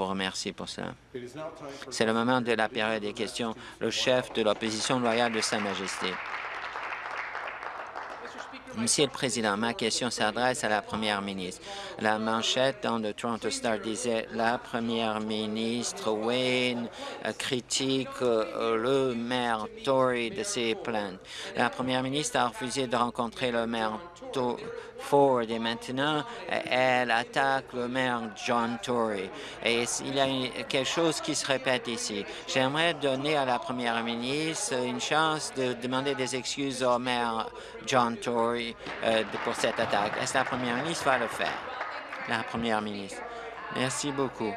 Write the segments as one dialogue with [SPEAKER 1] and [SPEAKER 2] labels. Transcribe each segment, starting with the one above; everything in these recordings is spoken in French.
[SPEAKER 1] vous remercie pour cela. C'est le moment de la période des questions. Le chef de l'opposition loyale de Sa Majesté. Monsieur le Président, ma question s'adresse à la Première ministre. La manchette dans le Toronto Star disait la Première ministre Wayne euh, critique euh, le maire Tory de ses plaintes. La Première ministre a refusé de rencontrer le maire Ford et maintenant elle attaque le maire John Tory. Et il y a quelque chose qui se répète ici. J'aimerais donner à la Première ministre une chance de demander des excuses au maire John Tory euh, pour cette attaque. Est-ce que la Première ministre? Va le faire? La Première ministre. Merci beaucoup.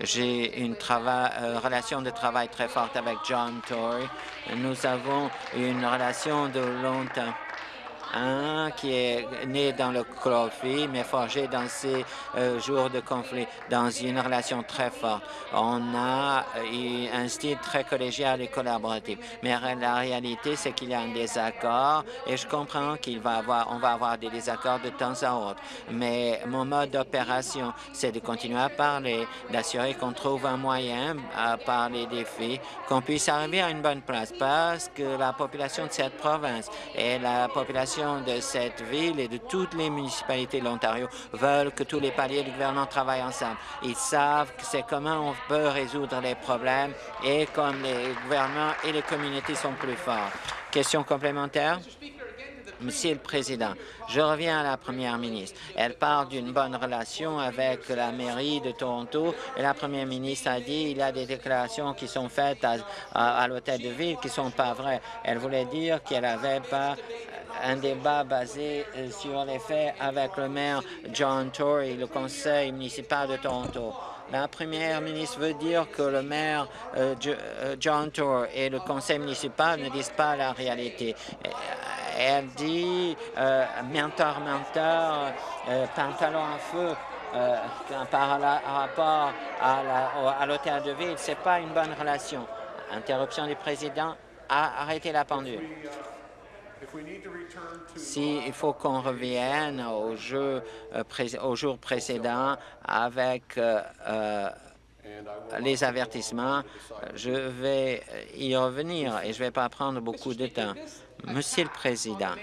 [SPEAKER 1] J'ai une euh, relation de travail très forte avec John Tory. Nous avons une relation de longtemps un qui est né dans le conflit, mais forgé dans ces euh, jours de conflit, dans une relation très forte. On a eu un style très collégial et collaboratif. Mais la réalité, c'est qu'il y a un désaccord et je comprends qu'il va avoir, on va avoir des désaccords de temps à autre. Mais mon mode d'opération, c'est de continuer à parler, d'assurer qu'on trouve un moyen à parler des faits, qu'on puisse arriver à une bonne place parce que la population de cette province et la population de cette ville et de toutes les municipalités de l'Ontario veulent que tous les paliers du gouvernement travaillent ensemble. Ils savent que c'est comment on peut résoudre les problèmes et comme les gouvernements et les communautés sont plus forts. Question complémentaire? Monsieur le Président, je reviens à la Première ministre. Elle parle d'une bonne relation avec la mairie de Toronto et la Première ministre a dit qu'il y a des déclarations qui sont faites à, l'hôtel de ville qui ne sont pas vraies. Elle voulait dire qu'elle n'avait pas un débat basé euh, sur les faits avec le maire John Tory, le conseil municipal de Toronto. La première ministre veut dire que le maire euh, euh, John Tory et le conseil municipal ne disent pas la réalité. Elle dit menteur, menteur, pantalon à feu par rapport à l'hôtel de ville. Ce n'est pas une bonne relation. Interruption du président. Arrêtez la pendule. S'il faut qu'on revienne au, jeu, euh, au jour précédent avec euh, euh, les avertissements, je vais y revenir et je ne vais pas prendre beaucoup de temps. Monsieur le Président,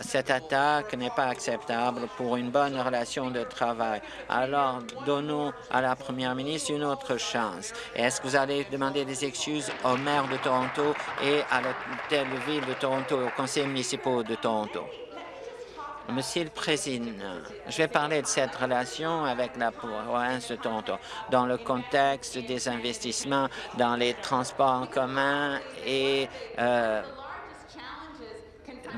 [SPEAKER 1] cette attaque n'est pas acceptable pour une bonne relation de travail. Alors, donnons à la première ministre une autre chance. Est-ce que vous allez demander des excuses au maire de Toronto et à l'hôtel de ville de Toronto et au conseil municipal de Toronto? Monsieur le Président, je vais parler de cette relation avec la province de Toronto dans le contexte des investissements dans les transports en commun et euh,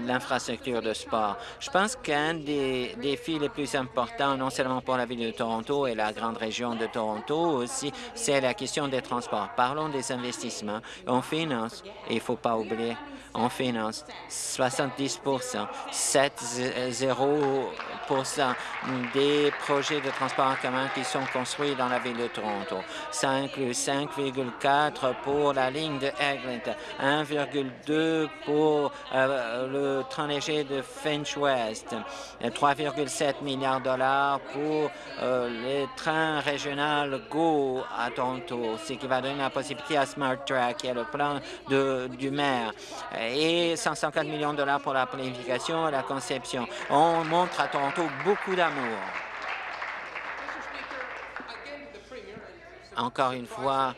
[SPEAKER 1] l'infrastructure de sport. Je pense qu'un des défis les plus importants, non seulement pour la ville de Toronto et la grande région de Toronto aussi, c'est la question des transports. Parlons des investissements. On finance, il ne faut pas oublier, on finance 70% 7,0 des projets de transport en commun qui sont construits dans la ville de Toronto. Ça inclut 5,4 pour la ligne de Eglinton, 1,2 pour euh, le train léger de Finch West, 3,7 milliards de dollars pour euh, le train régional GO à Toronto, ce qui va donner la possibilité à Smart Track, qui est le plan du maire, et 150 millions de dollars pour la planification et la conception. On montre à Toronto beaucoup d'amour. Encore une fois,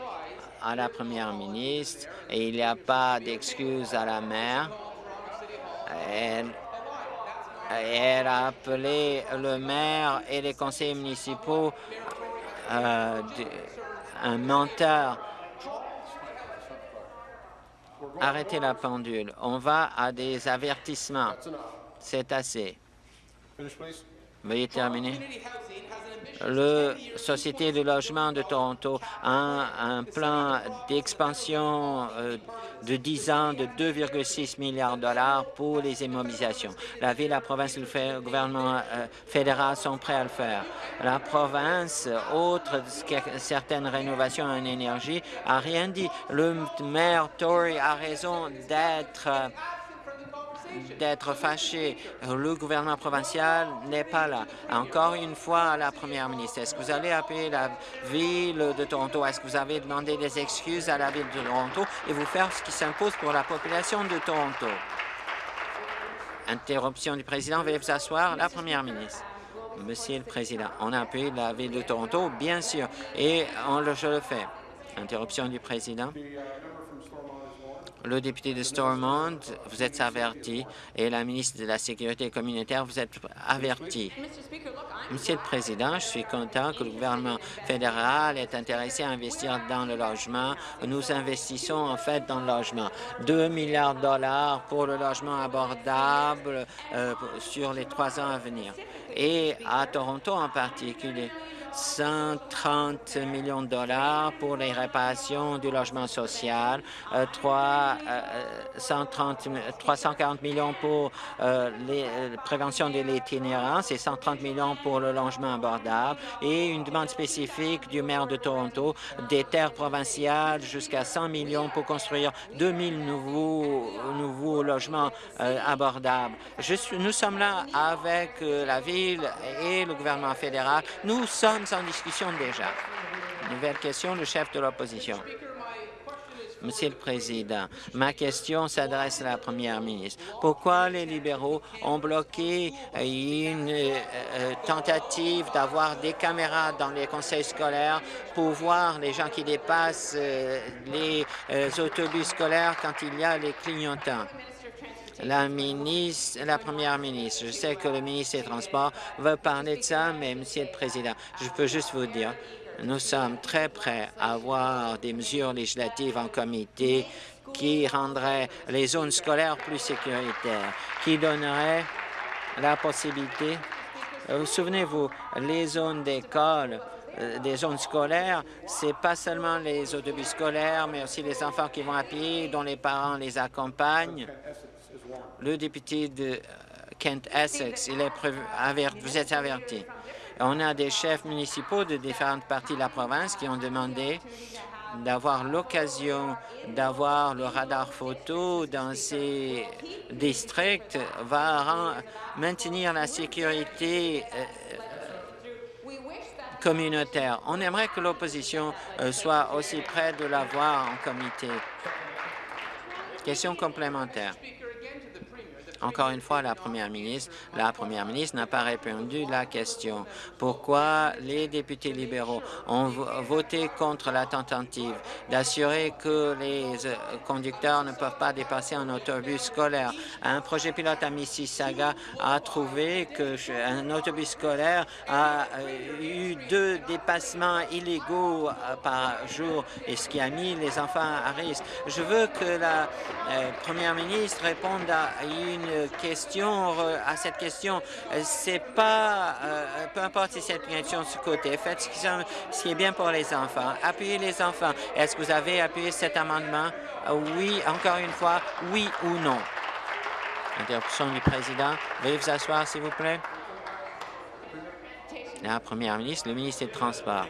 [SPEAKER 1] à la première ministre, et il n'y a pas d'excuse à la maire. Elle, a appelé le maire et les conseillers municipaux euh, un menteur. Arrêtez la pendule. On va à des avertissements. C'est assez. Veuillez terminer. Le Société de logement de Toronto a un, plan d'expansion euh, de 10 ans de 2,6 milliards de dollars pour les immobilisations. La Ville, la province et le gouvernement euh, fédéral sont prêts à le faire. La province, autre certaines rénovations en énergie, a rien dit. Le maire Tory a raison d'être d'être fâché. Le gouvernement provincial n'est pas là. Encore une fois, la première ministre, est-ce que vous allez appeler la ville de Toronto? Est-ce que vous avez demandé des excuses à la ville de Toronto et vous faire ce qui s'impose pour la population de Toronto? Interruption du président. Veuillez vous asseoir. La première ministre. Monsieur le Président, on a la Ville de Toronto, bien sûr, et on le, je le fais. Interruption du Président. Le député de Stormont, vous êtes averti, et la ministre de la Sécurité communautaire, vous êtes averti. Monsieur le Président, je suis content que le gouvernement fédéral est intéressé à investir dans le logement. Nous investissons en fait dans le logement. 2 milliards de dollars pour le logement abordable euh, sur les trois ans à venir. Et à Toronto en particulier, 130 millions de dollars pour les réparations du logement social, 3, 130, 340 millions pour euh, les, euh, prévention de l'itinérance et 130 millions pour le logement abordable et une demande spécifique du maire de Toronto des terres provinciales jusqu'à 100 millions pour construire 2000 nouveaux, nouveaux logements euh, abordables. Je suis, nous sommes là avec la Ville et le gouvernement fédéral. Nous sommes en discussion déjà. Nouvelle question, le chef de l'opposition. Monsieur le Président, ma question s'adresse à la Première ministre. Pourquoi les libéraux ont bloqué une euh, euh, tentative d'avoir des caméras dans les conseils scolaires pour voir les gens qui dépassent euh, les autobus scolaires quand il y a les clignotants? La ministre, la première ministre. Je sais que le ministre des Transports veut parler de ça, mais Monsieur le Président, je peux juste vous dire, nous sommes très prêts à avoir des mesures législatives en comité qui rendraient les zones scolaires plus sécuritaires, qui donneraient la possibilité, vous souvenez-vous, les zones d'école, euh, des zones scolaires, c'est pas seulement les autobus scolaires, mais aussi les enfants qui vont à pied, dont les parents les accompagnent le député de euh, Kent Essex, vous êtes averti. On a des chefs municipaux de différentes parties de la province qui ont demandé d'avoir l'occasion d'avoir le radar photo dans ces districts va maintenir la sécurité euh, communautaire. On aimerait que l'opposition euh, soit aussi près de l'avoir en comité. Question complémentaire. Encore une fois, la première ministre, la première ministre n'a pas répondu à la question. Pourquoi les députés libéraux ont voté contre la tentative d'assurer que les euh, conducteurs ne peuvent pas dépasser un autobus scolaire? Un projet pilote à Mississauga a trouvé qu'un autobus scolaire a euh, eu deux dépassements illégaux euh, par jour, et ce qui a mis les enfants à risque. Je veux que la première ministre réponde à une question, à cette question. C'est pas, euh, peu importe si cette question ce côté, faites ce qui, est bien pour les enfants. Appuyez les enfants. Est-ce que vous avez appuyé cet amendement? Oui, encore une fois, oui ou non? Interruption du président. Veuillez vous asseoir, s'il vous plaît. La première ministre, le ministre des Transports.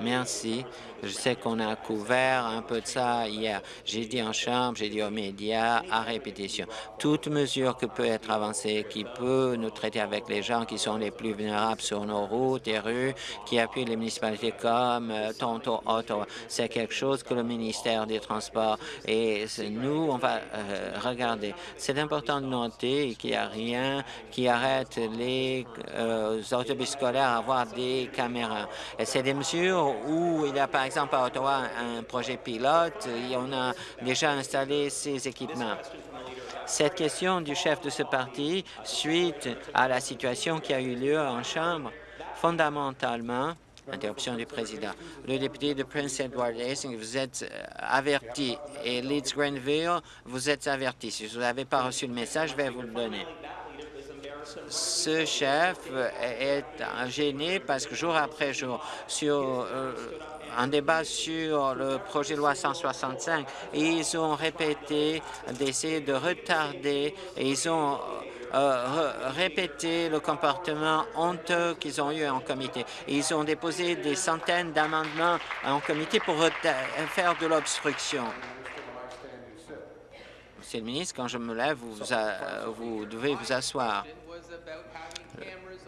[SPEAKER 1] Merci. Je sais qu'on a couvert un peu de ça hier. J'ai dit en chambre, j'ai dit aux médias, à répétition. Toute mesure qui peut être avancée, qui peut nous traiter avec les gens qui sont les plus vulnérables sur nos routes et rues, qui appuient les municipalités comme euh, Toronto, Ottawa, c'est quelque chose que le ministère des Transports et nous, on va euh, regarder. C'est important de noter qu'il n'y a rien qui arrête les euh, autobus scolaires à avoir des caméras. C'est des mesures où il a par exemple à Ottawa un projet pilote et on a déjà installé ces équipements. Cette question du chef de ce parti, suite à la situation qui a eu lieu en Chambre, fondamentalement, Interruption du président. Le député de Prince Edward Hastings, vous êtes euh, averti. Et Leeds Grenville, vous êtes averti. Si vous n'avez pas reçu le message, je vais vous le donner ce chef est gêné parce que jour après jour, sur euh, un débat sur le projet de loi 165, ils ont répété d'essayer de retarder et ils ont euh, répété le comportement honteux qu'ils ont eu en comité. Ils ont déposé des centaines d'amendements en comité pour faire de l'obstruction. Monsieur le ministre, quand je me lève, vous devez vous asseoir.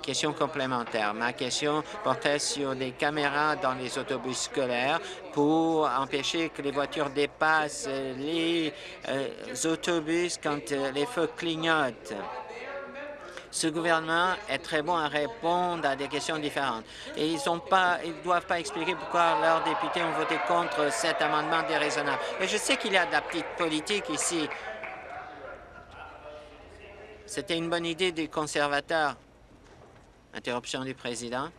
[SPEAKER 1] Question complémentaire. Ma question portait sur des caméras dans les autobus scolaires pour empêcher que les voitures dépassent les euh, autobus quand euh, les feux clignotent. Ce gouvernement est très bon à répondre à des questions différentes. Et ils ne doivent pas expliquer pourquoi leurs députés ont voté contre cet amendement déraisonnable. Et je sais qu'il y a de la petite politique ici. C'était une bonne idée des conservateurs. Interruption du président.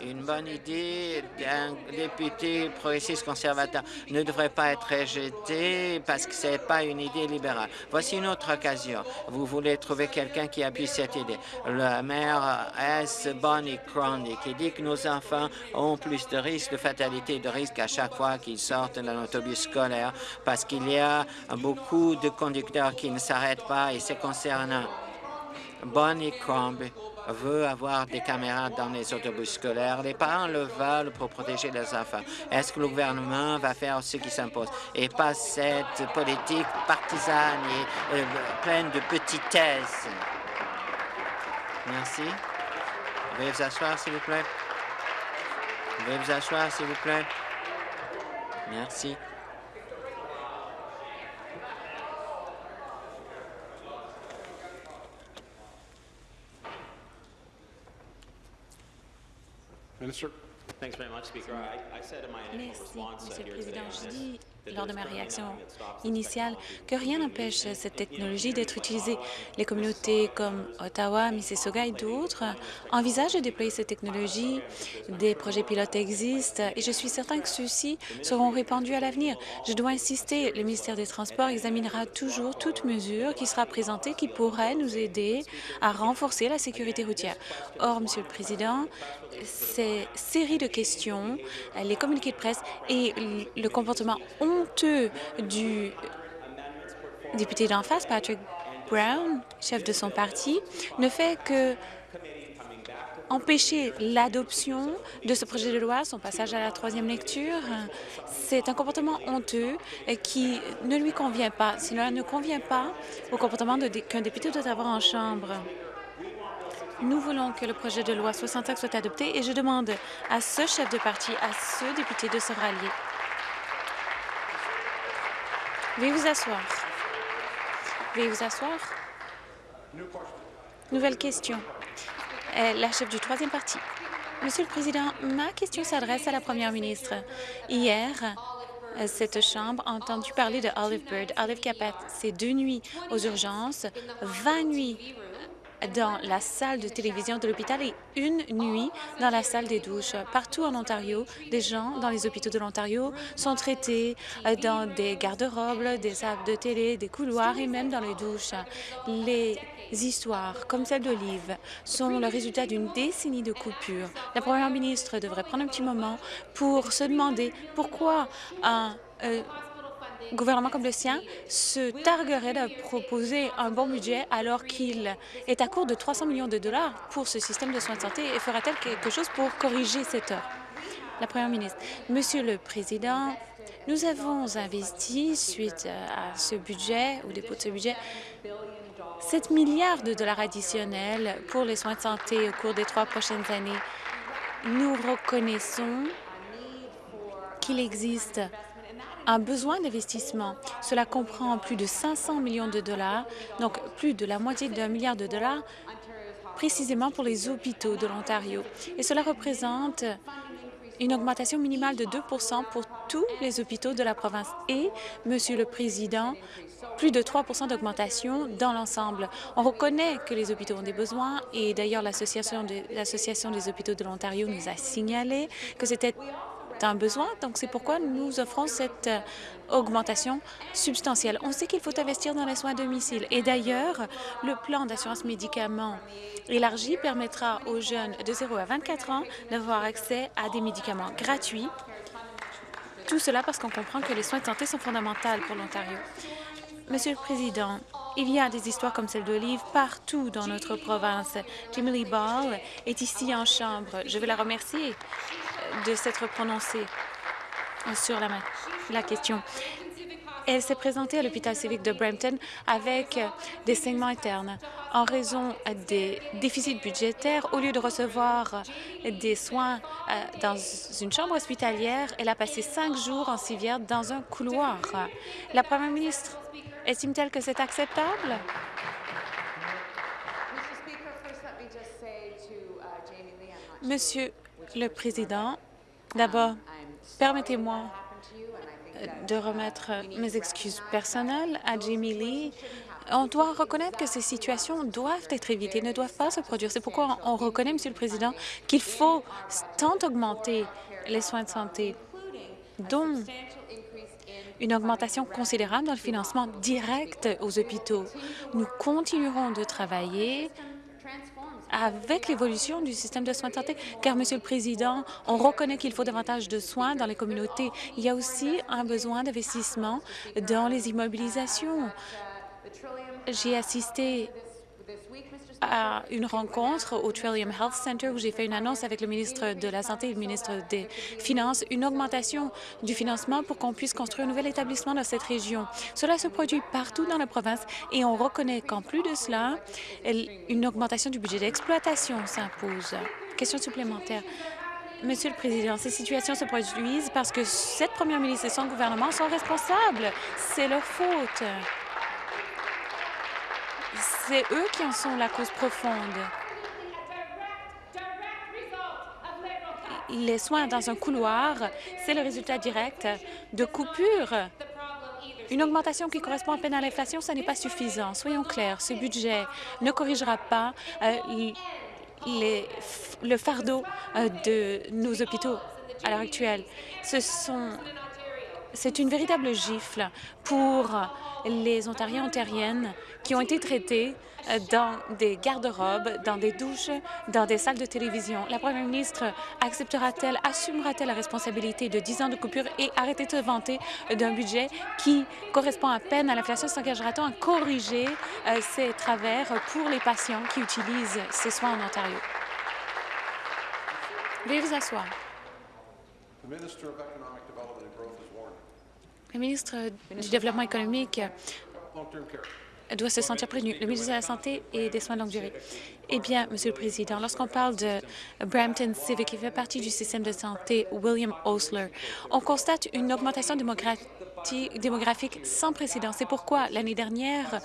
[SPEAKER 1] Une bonne idée d'un député progressiste conservateur ne devrait pas être rejetée parce que ce n'est pas une idée libérale. Voici une autre occasion. Vous voulez trouver quelqu'un qui appuie cette idée. Le maire S. Bonnie Crondi qui dit que nos enfants ont plus de risques de fatalité de risques à chaque fois qu'ils sortent d'un autobus scolaire parce qu'il y a beaucoup de conducteurs qui ne s'arrêtent pas et c'est concernant Bonnie Crombie veut avoir des caméras dans les autobus scolaires. Les parents le veulent pour protéger leurs enfants. Est-ce que le gouvernement va faire ce qui s'impose? Et pas cette politique partisane et euh, pleine de petitesse? Merci. Veuillez vous asseoir, s'il vous plaît. Veuillez vous asseoir, s'il vous plaît. Merci.
[SPEAKER 2] Minister.
[SPEAKER 3] Merci, Monsieur le Président. Je dis lors de ma réaction initiale que rien n'empêche cette technologie d'être utilisée. Les communautés comme Ottawa, Mississauga et d'autres envisagent de déployer cette technologie. Des projets pilotes existent et je suis certain que ceux-ci seront répandus à l'avenir. Je dois insister, le ministère des Transports examinera toujours toute mesure qui sera présentée qui pourrait nous aider à renforcer la sécurité routière. Or, Monsieur le Président, ces séries de questions, les communiqués de presse et le comportement honteux du député d'en face, Patrick Brown, chef de son parti, ne fait que empêcher l'adoption de ce projet de loi, son passage à la troisième lecture. C'est un comportement honteux qui ne lui convient pas. Cela ne convient pas au comportement qu'un député doit avoir en Chambre. Nous voulons que le projet de loi 65 soit adopté et je demande à ce chef de parti, à ce député de se rallier. Veuillez vous asseoir. Veuillez vous asseoir. Nouvelle question. La chef du troisième parti. Monsieur le Président, ma question s'adresse à la Première ministre. Hier, cette Chambre a entendu parler de Olive Bird. Olive qui a passé deux nuits aux urgences, 20 nuits dans la salle de télévision de l'hôpital et une nuit dans la salle des douches. Partout en Ontario, des gens dans les hôpitaux de l'Ontario sont traités euh, dans des garde-robes, des salles de télé, des couloirs et même dans les douches. Les histoires, comme celle d'Olive, sont le résultat d'une décennie de coupures. La première ministre devrait prendre un petit moment pour se demander pourquoi un euh, gouvernement comme le sien se targuerait de proposer un bon budget alors qu'il est à court de 300 millions de dollars pour ce système de soins de santé et fera-t-elle quelque chose pour corriger cette heure? La Première ministre. Monsieur le Président, nous avons investi, suite à ce budget, au dépôt de ce budget, 7 milliards de dollars additionnels pour les soins de santé au cours des trois prochaines années. Nous reconnaissons qu'il existe un besoin d'investissement. Cela comprend plus de 500 millions de dollars, donc plus de la moitié d'un milliard de dollars précisément pour les hôpitaux de l'Ontario. Et cela représente une augmentation minimale de 2% pour tous les hôpitaux de la province. Et, Monsieur le Président, plus de 3% d'augmentation dans l'ensemble. On reconnaît que les hôpitaux ont des besoins et d'ailleurs l'Association des hôpitaux de l'Ontario nous a signalé que c'était un besoin. Donc, c'est pourquoi nous offrons cette euh, augmentation substantielle. On sait qu'il faut investir dans les soins à domicile. Et d'ailleurs, le plan d'assurance médicaments élargi permettra aux jeunes de 0 à 24 ans d'avoir accès à des médicaments gratuits. Tout cela parce qu'on comprend que les soins de santé sont fondamentaux pour l'Ontario. Monsieur le Président, il y a des histoires comme celle d'Olive partout dans notre province. Jimmy Ball est ici en Chambre. Je veux la remercier de s'être prononcée. sur la, question. Elle s'est présentée à l'hôpital civique de Brampton avec des saignements internes. En raison des déficits budgétaires, au lieu de recevoir des soins euh, dans une chambre hospitalière, elle a passé cinq jours en civière dans un couloir. La première ministre estime-t-elle que c'est acceptable? Monsieur le Président, d'abord, permettez-moi de remettre mes excuses personnelles à Jamie Lee. On doit reconnaître que ces situations doivent être évitées, ne doivent pas se produire. C'est pourquoi on reconnaît, Monsieur le Président, qu'il faut tant augmenter les soins de santé, dont une augmentation considérable dans le financement direct aux hôpitaux. Nous continuerons de travailler avec l'évolution du système de soins de santé, car, Monsieur le Président, on reconnaît qu'il faut davantage de soins dans les communautés. Il y a aussi un besoin d'investissement dans les immobilisations. J'ai assisté à une rencontre au Trillium Health Center où j'ai fait une annonce avec le ministre de la Santé et le ministre des Finances, une augmentation du financement pour qu'on puisse construire un nouvel établissement dans cette région. Cela se produit partout dans la province et on reconnaît qu'en plus de cela, une augmentation du budget d'exploitation s'impose. Question supplémentaire. Monsieur le Président, ces situations se produisent parce que cette première ministre et son gouvernement sont responsables. C'est leur faute. C'est eux qui en sont la cause profonde. Les soins dans un couloir, c'est le résultat direct de coupures. Une augmentation qui correspond à peine à l'inflation, ce n'est pas suffisant. Soyons clairs, ce budget ne corrigera pas euh, le fardeau euh, de nos hôpitaux à l'heure actuelle. Ce sont c'est une véritable gifle pour les Ontariens ontariennes qui ont été traités euh, dans des garde-robes, dans des douches, dans des salles de télévision. La première ministre acceptera-t-elle, assumera-t-elle la responsabilité de 10 ans de coupure et arrêter de vanter d'un budget qui correspond à peine à l'inflation? S'engagera-t-on à corriger euh, ces travers pour les patients qui utilisent ces soins en Ontario? Veuillez vous asseoir. Le ministre du Développement économique doit se sentir prévenu. Le ministre de la Santé et des Soins de longue durée. Eh bien, Monsieur le Président, lorsqu'on parle de Brampton Civic, qui fait partie du système de santé William Osler, on constate une augmentation démographique sans précédent. C'est pourquoi l'année dernière,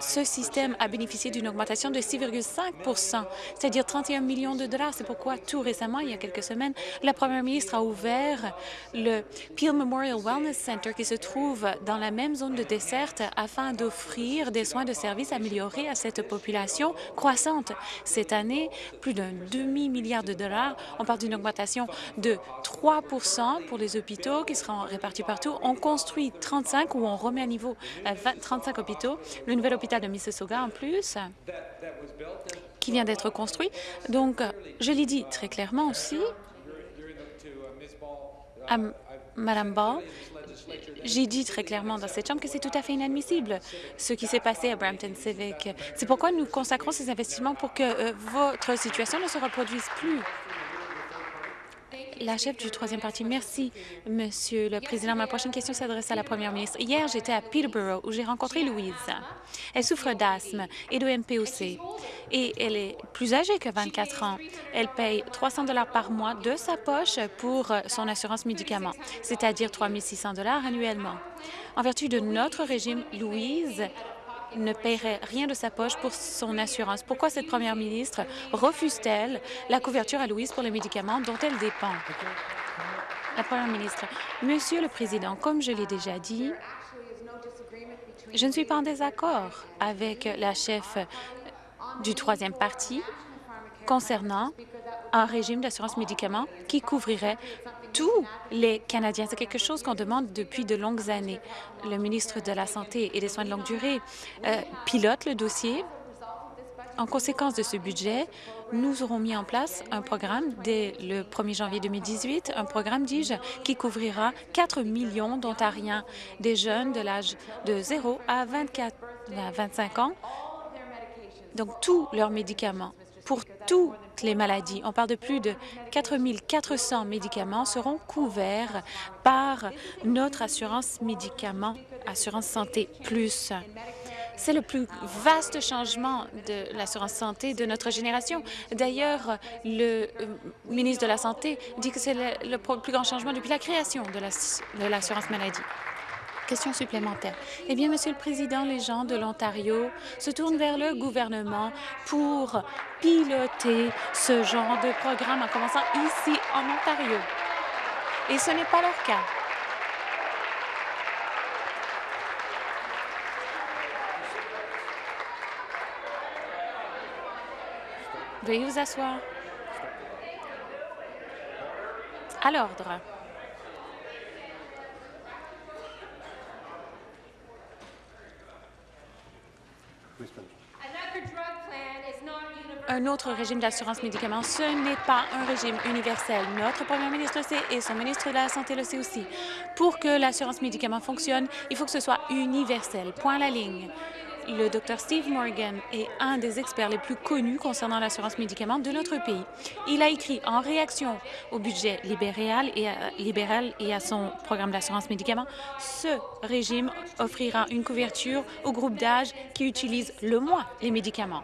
[SPEAKER 3] ce système a bénéficié d'une augmentation de 6,5% c'est-à-dire 31 millions de dollars. C'est pourquoi tout récemment, il y a quelques semaines, la première ministre a ouvert le Peel Memorial Wellness Center qui se trouve dans la même zone de desserte afin d'offrir des soins de services améliorés à cette population croissante. Cette année, plus d'un demi-milliard de dollars. On parle d'une augmentation de 3% pour les hôpitaux qui seront répartis partout. On construit 35 ou on remet à niveau 35 euh, hôpitaux. Le nouvel hôpital de Mississauga, en plus, qui vient d'être construit. Donc, je l'ai dit très clairement aussi à Mme Ball, j'ai dit très clairement dans cette Chambre que c'est tout à fait inadmissible ce qui s'est passé à Brampton Civic. C'est pourquoi nous consacrons ces investissements pour que euh, votre situation ne se reproduise plus. La chef du troisième parti. Merci, Monsieur le Président. Ma prochaine question s'adresse à la Première ministre. Hier, j'étais à Peterborough où j'ai rencontré Louise. Elle souffre d'asthme et de MPOC et elle est plus âgée que 24 ans. Elle paye 300 dollars par mois de sa poche pour son assurance médicaments, c'est-à-dire 3 600 dollars annuellement. En vertu de notre régime, Louise ne paierait rien de sa poche pour son assurance. Pourquoi cette première ministre refuse-t-elle la couverture à Louise pour les médicaments dont elle dépend? La première ministre. Monsieur le Président, comme je l'ai déjà dit, je ne suis pas en désaccord avec la chef du troisième parti concernant un régime d'assurance médicaments qui couvrirait tous les Canadiens. C'est quelque chose qu'on demande depuis de longues années. Le ministre de la Santé et des Soins de longue durée euh, pilote le dossier. En conséquence de ce budget, nous aurons mis en place un programme dès le 1er janvier 2018, un programme, dis-je, qui couvrira 4 millions d'Ontariens, des jeunes de l'âge de 0 à 24 à 25 ans, donc tous leurs médicaments pour toutes les maladies. On parle de plus de 4 400 médicaments seront couverts par notre assurance médicaments, Assurance Santé Plus. C'est le plus vaste changement de l'assurance santé de notre génération. D'ailleurs, le euh, ministre de la Santé dit que c'est le, plus grand changement depuis la création de l'assurance maladie. Question supplémentaire. Eh bien, Monsieur le Président, les gens de l'Ontario se tournent vers le gouvernement pour piloter ce genre de programme en commençant ici en Ontario. Et ce n'est pas leur cas. Veuillez vous asseoir. À l'ordre. Un autre régime d'assurance médicaments, ce n'est pas un régime universel. Notre premier ministre le sait et son ministre de la Santé le sait aussi. Pour que l'assurance médicaments fonctionne, il faut que ce soit universel. Point la ligne le Dr Steve Morgan est un des experts les plus connus concernant l'assurance médicaments de notre pays. Il a écrit en réaction au budget libéral et à, son programme d'assurance médicaments, ce régime offrira une couverture au groupe d'âge qui utilise le moins les médicaments.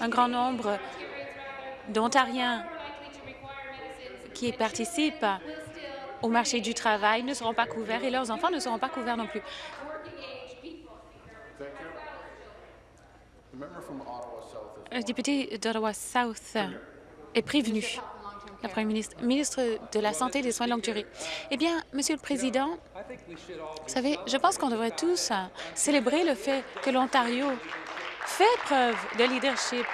[SPEAKER 3] Un grand nombre d'Ontariens qui participent au marché du travail ne seront pas couverts et leurs enfants ne seront pas couverts non plus. Le député d'Ottawa South est prévenu. La Première ministre, ministre de la Santé et des soins de longue durée. Eh bien, Monsieur le Président, vous savez, je pense qu'on devrait tous célébrer le fait que l'Ontario fait preuve de leadership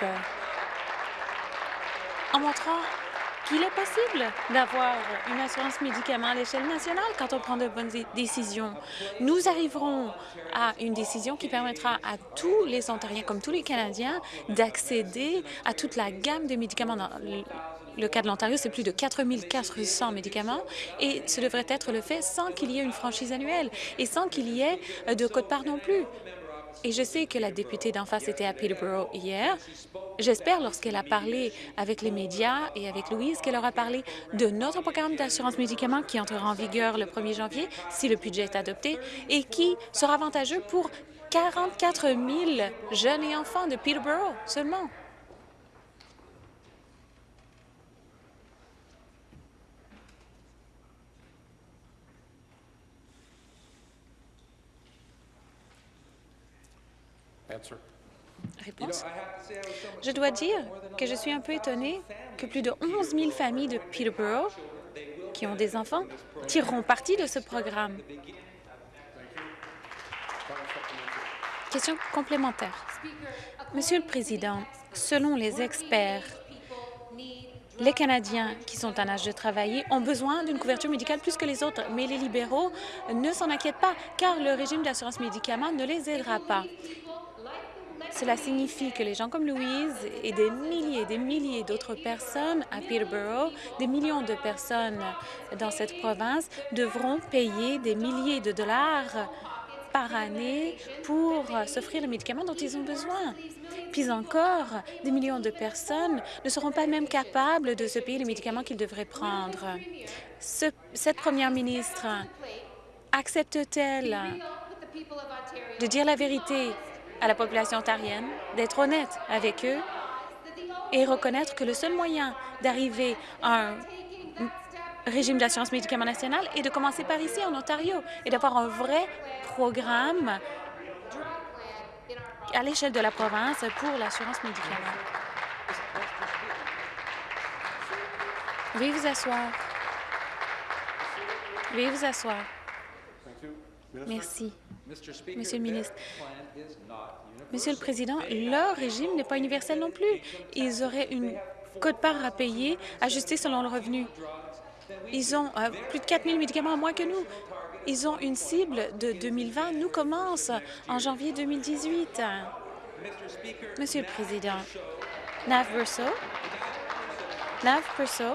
[SPEAKER 3] en montrant qu'il est possible d'avoir une assurance médicaments à l'échelle nationale quand on prend de bonnes décisions. Nous arriverons à une décision qui permettra à tous les Ontariens, comme tous les Canadiens, d'accéder à toute la gamme de médicaments. Dans le cas de l'Ontario, c'est plus de 4 400 médicaments et ce devrait être le fait sans qu'il y ait une franchise annuelle et sans qu'il y ait de code-part non plus. Et je sais que la députée d'en face était à Peterborough hier. J'espère, lorsqu'elle a parlé avec les médias et avec Louise, qu'elle aura parlé de notre programme d'assurance médicaments qui entrera en vigueur le 1er janvier, si le budget est adopté, et qui sera avantageux pour 44 000 jeunes et enfants de Peterborough seulement. Réponse. Je dois dire que je suis un peu étonnée que plus de 11 000 familles de Peterborough qui ont des enfants tireront parti de ce programme. Question complémentaire. Monsieur le Président, selon les experts, les Canadiens qui sont en âge de travailler ont besoin d'une couverture médicale plus que les autres, mais les libéraux ne s'en inquiètent pas, car le régime d'assurance médicaments ne les aidera pas. Cela signifie que les gens comme Louise et des milliers et des milliers d'autres personnes à Peterborough, des millions de personnes dans cette province, devront payer des milliers de dollars par année pour s'offrir les médicaments dont ils ont besoin. Puis encore, des millions de personnes ne seront pas même capables de se payer les médicaments qu'ils devraient prendre. cette première ministre accepte-t-elle de dire la vérité? À la population ontarienne d'être honnête avec eux et reconnaître que le seul moyen d'arriver à un régime d'assurance médicaments national est de commencer par ici, en Ontario, et d'avoir un vrai programme à l'échelle de la province pour l'assurance médicaments. Veuillez vous asseoir. Veuillez vous asseoir. Merci. Monsieur le ministre, Monsieur le Président, leur régime n'est pas universel non plus. Ils auraient une cote-part à payer ajustée selon le revenu. Ils ont euh, plus de 4 000 médicaments en moins que nous. Ils ont une cible de 2020. Nous commence en janvier 2018. Monsieur le Président, Nav Verso. Nav Verso.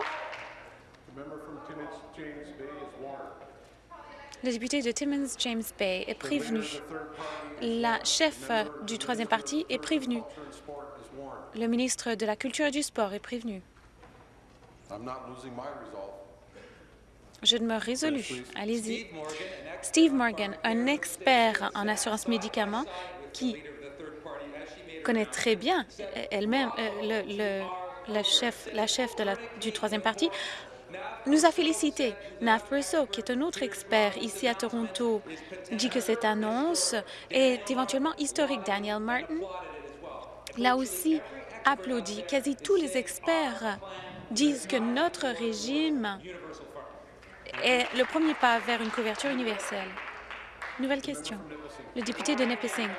[SPEAKER 3] Le député de Timmins James Bay est prévenu. La chef du troisième parti est prévenue. Le ministre de la Culture et du Sport est prévenu. Je ne me résolu. Allez-y. Steve Morgan, un expert en assurance médicaments qui connaît très bien elle-même euh, le, la chef, la chef de la, du troisième parti, nous a félicité. Nav Russo, qui est un autre expert ici à Toronto, dit que cette annonce est éventuellement historique. Daniel Martin l'a aussi applaudi. Quasi tous les experts disent que notre régime est le premier pas vers une couverture universelle. Nouvelle question. Le député de Nipissing.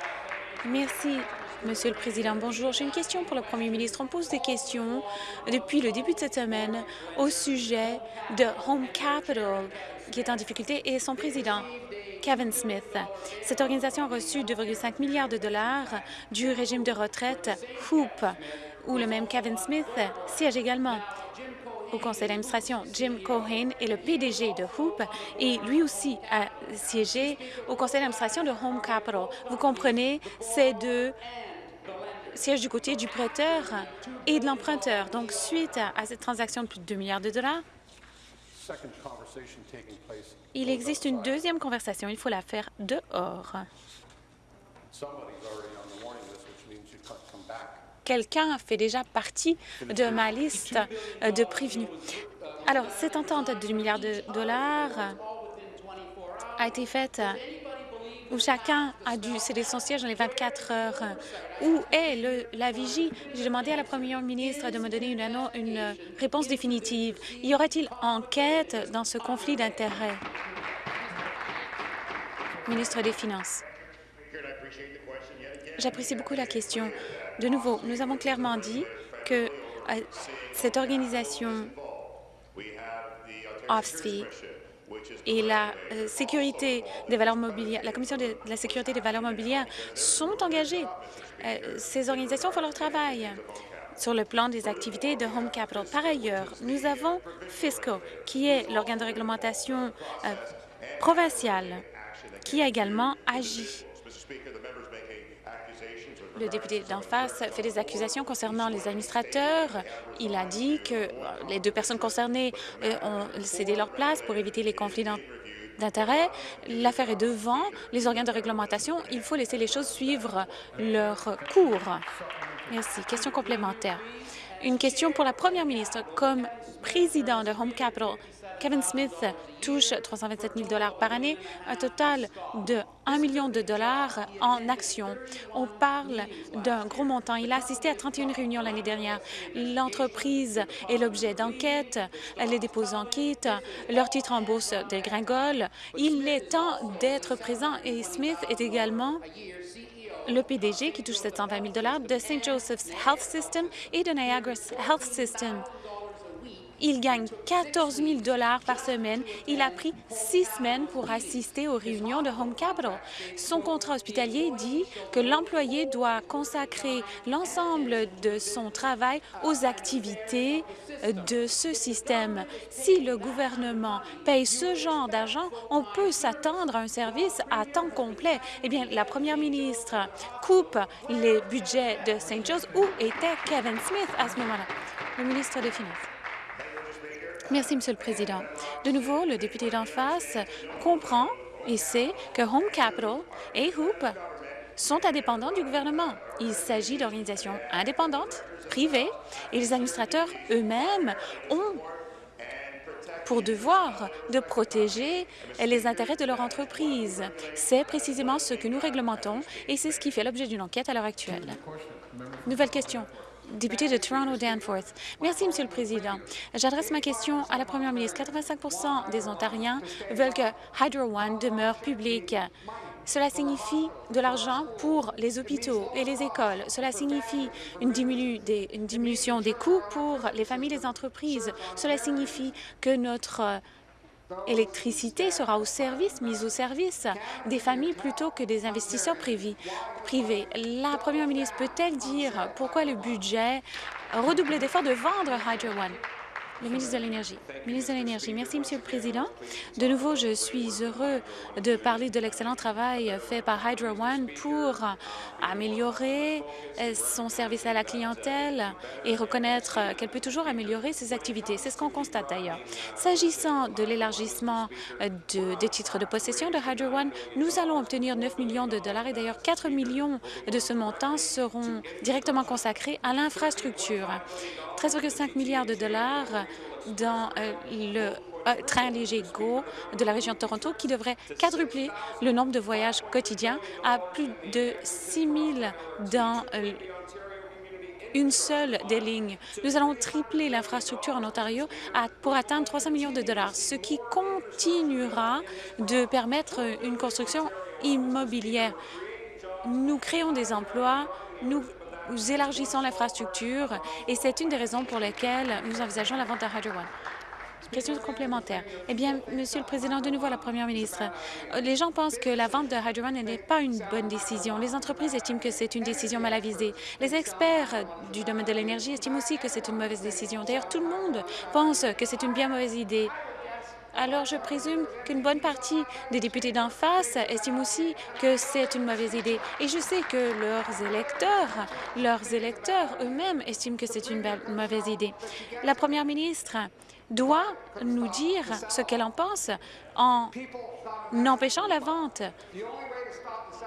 [SPEAKER 3] Merci, Monsieur le Président. Bonjour. J'ai une question pour le Premier ministre. On pose des questions depuis le début de cette semaine au sujet de Home Capital, qui est en difficulté, et son président, Kevin Smith. Cette organisation a reçu 2,5 milliards de dollars du régime de retraite HOOP, où le même Kevin Smith siège également au conseil d'administration. Jim Cohen est le PDG de Hoop et lui aussi a siégé au conseil d'administration de Home Capital. Vous comprenez, ces deux siègent du côté du prêteur et de l'emprunteur. Donc, suite à, cette transaction de plus de 2 milliards de dollars, il existe une deuxième conversation. Il faut la faire dehors. quelqu'un fait déjà partie de ma liste de prévenus. Alors, cette entente de 2 milliards de dollars a été faite où chacun a dû céder son siège dans les 24 heures. Où est la vigie? J'ai demandé à la première ministre de me donner une, une réponse définitive. Y aurait-il enquête dans ce conflit d'intérêts? Ministre des Finances. J'apprécie beaucoup la question. De nouveau, nous avons clairement dit que euh, cette organisation OFSFI et la euh, Commission de la sécurité des valeurs mobilières sont engagées. Euh, ces organisations font leur travail sur le plan des activités de Home Capital. Par ailleurs, nous avons FISCO, qui est l'organe de réglementation provincial, qui a également agi le député d'en face fait des accusations concernant les administrateurs. Il a dit que euh, les deux personnes concernées euh, ont cédé leur place pour éviter les conflits d'intérêts. L'affaire est devant les organes de réglementation. Il faut laisser les choses suivre leur cours. Merci. Question complémentaire. Une question pour la première ministre. Comme président de Home Capital, Kevin Smith touche 327 000 dollars par année, un total de 1 million de dollars en actions. On parle d'un gros montant. Il a assisté à 31 réunions l'année dernière. L'entreprise est l'objet d'enquêtes, les déposants quittent, leur titre en bourse dégringole. Il est temps d'être présent et Smith est également le PDG qui touche 720 000 de St. Joseph's Health System et de Niagara Health System. Il gagne 14 000 dollars par semaine. Il a pris six semaines pour assister aux réunions de Home Capital. Son contrat hospitalier dit que l'employé doit consacrer l'ensemble de son travail aux activités de ce système. Si le gouvernement paye ce genre d'argent, on peut s'attendre à un service à temps complet. Eh bien, la première ministre coupe les budgets de St. Joe's. Où était Kevin Smith à ce moment-là? Le ministre des Finances. Merci, Monsieur le Président. De nouveau, le député d'en face comprend et sait que Home Capital et Hoop sont indépendants du gouvernement. Il s'agit d'organisations indépendantes, privées, et les administrateurs eux-mêmes ont pour devoir de protéger les intérêts de leur entreprise. C'est précisément ce que nous réglementons et c'est ce qui fait l'objet d'une enquête à l'heure actuelle. Nouvelle question député de Toronto-Danforth. Merci, Monsieur le Président. J'adresse ma question à la Première ministre. 85% des Ontariens veulent que Hydro One demeure public. Cela signifie de l'argent pour les hôpitaux et les écoles. Cela signifie une, diminution des coûts pour les familles et les entreprises. Cela signifie que notre électricité sera au service, mise au service des familles plutôt que des investisseurs privés. La première ministre peut-elle dire pourquoi le budget redoubler d'efforts de vendre Hydro One? Le ministre de l'Énergie. Ministre. Merci, Monsieur le Président. De nouveau, je suis heureux de parler de l'excellent travail fait par Hydro One pour améliorer son service à la clientèle et reconnaître qu'elle peut toujours améliorer ses activités. C'est ce qu'on constate d'ailleurs. S'agissant de l'élargissement de, des titres de possession de Hydro One, nous allons obtenir 9 millions de dollars et d'ailleurs 4 millions de ce montant seront directement consacrés à l'infrastructure. 13,5 milliards de dollars dans euh, le euh, train léger GO de la région de Toronto qui devrait quadrupler le nombre de voyages quotidiens à plus de 6 000 dans euh, une seule des lignes. Nous allons tripler l'infrastructure en Ontario pour atteindre 300 millions de dollars, ce qui continuera de permettre une construction immobilière. Nous créons des emplois, nous nous élargissons l'infrastructure et c'est une des raisons pour lesquelles nous envisageons la vente de Hydro One. Question complémentaire. Eh bien, Monsieur le Président, de nouveau à la Première ministre, les gens pensent que la vente de Hydro One n'est pas une bonne décision. Les entreprises estiment que c'est une décision mal avisée. Les experts du domaine de l'énergie estiment aussi que c'est une mauvaise décision. D'ailleurs, tout le monde pense que c'est une bien mauvaise idée. Alors, je présume qu'une bonne partie des députés d'en face estiment aussi que c'est une mauvaise idée. Et je sais que leurs électeurs, leurs électeurs eux-mêmes estiment que c'est une mauvaise idée. La première ministre doit nous dire ce qu'elle en pense en empêchant la vente.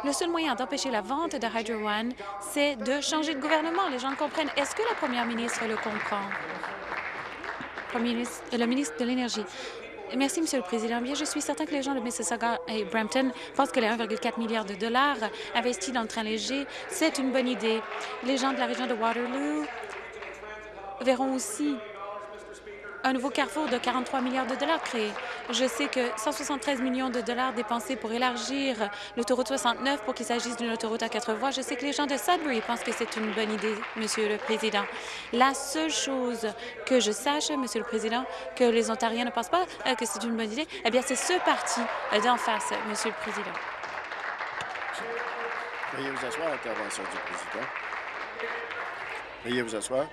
[SPEAKER 3] Le seul moyen d'empêcher la vente de Hydro One, c'est de changer de gouvernement. Les gens comprennent. Est-ce que la première ministre le comprend? le ministre de l'Énergie. Merci, Monsieur le Président. Bien, je suis certain que les gens de Mississauga et Brampton pensent que les 1,4 milliard de dollars investis dans le train léger, c'est une bonne idée. Les gens de la région de Waterloo verront aussi un nouveau carrefour de 43 milliards de dollars créé. Je sais que 173 millions de dollars dépensés pour élargir l'autoroute 69 pour qu'il s'agisse d'une autoroute à quatre voies. Je sais que les gens de Sudbury pensent que c'est une bonne idée, Monsieur le Président. La seule chose que je sache, Monsieur le Président, que les Ontariens ne pensent pas euh, que c'est une bonne idée, eh bien, c'est ce parti euh, d'en face, Monsieur le Président.
[SPEAKER 2] Veuillez vous asseoir, intervention du Président. Veuillez vous asseoir.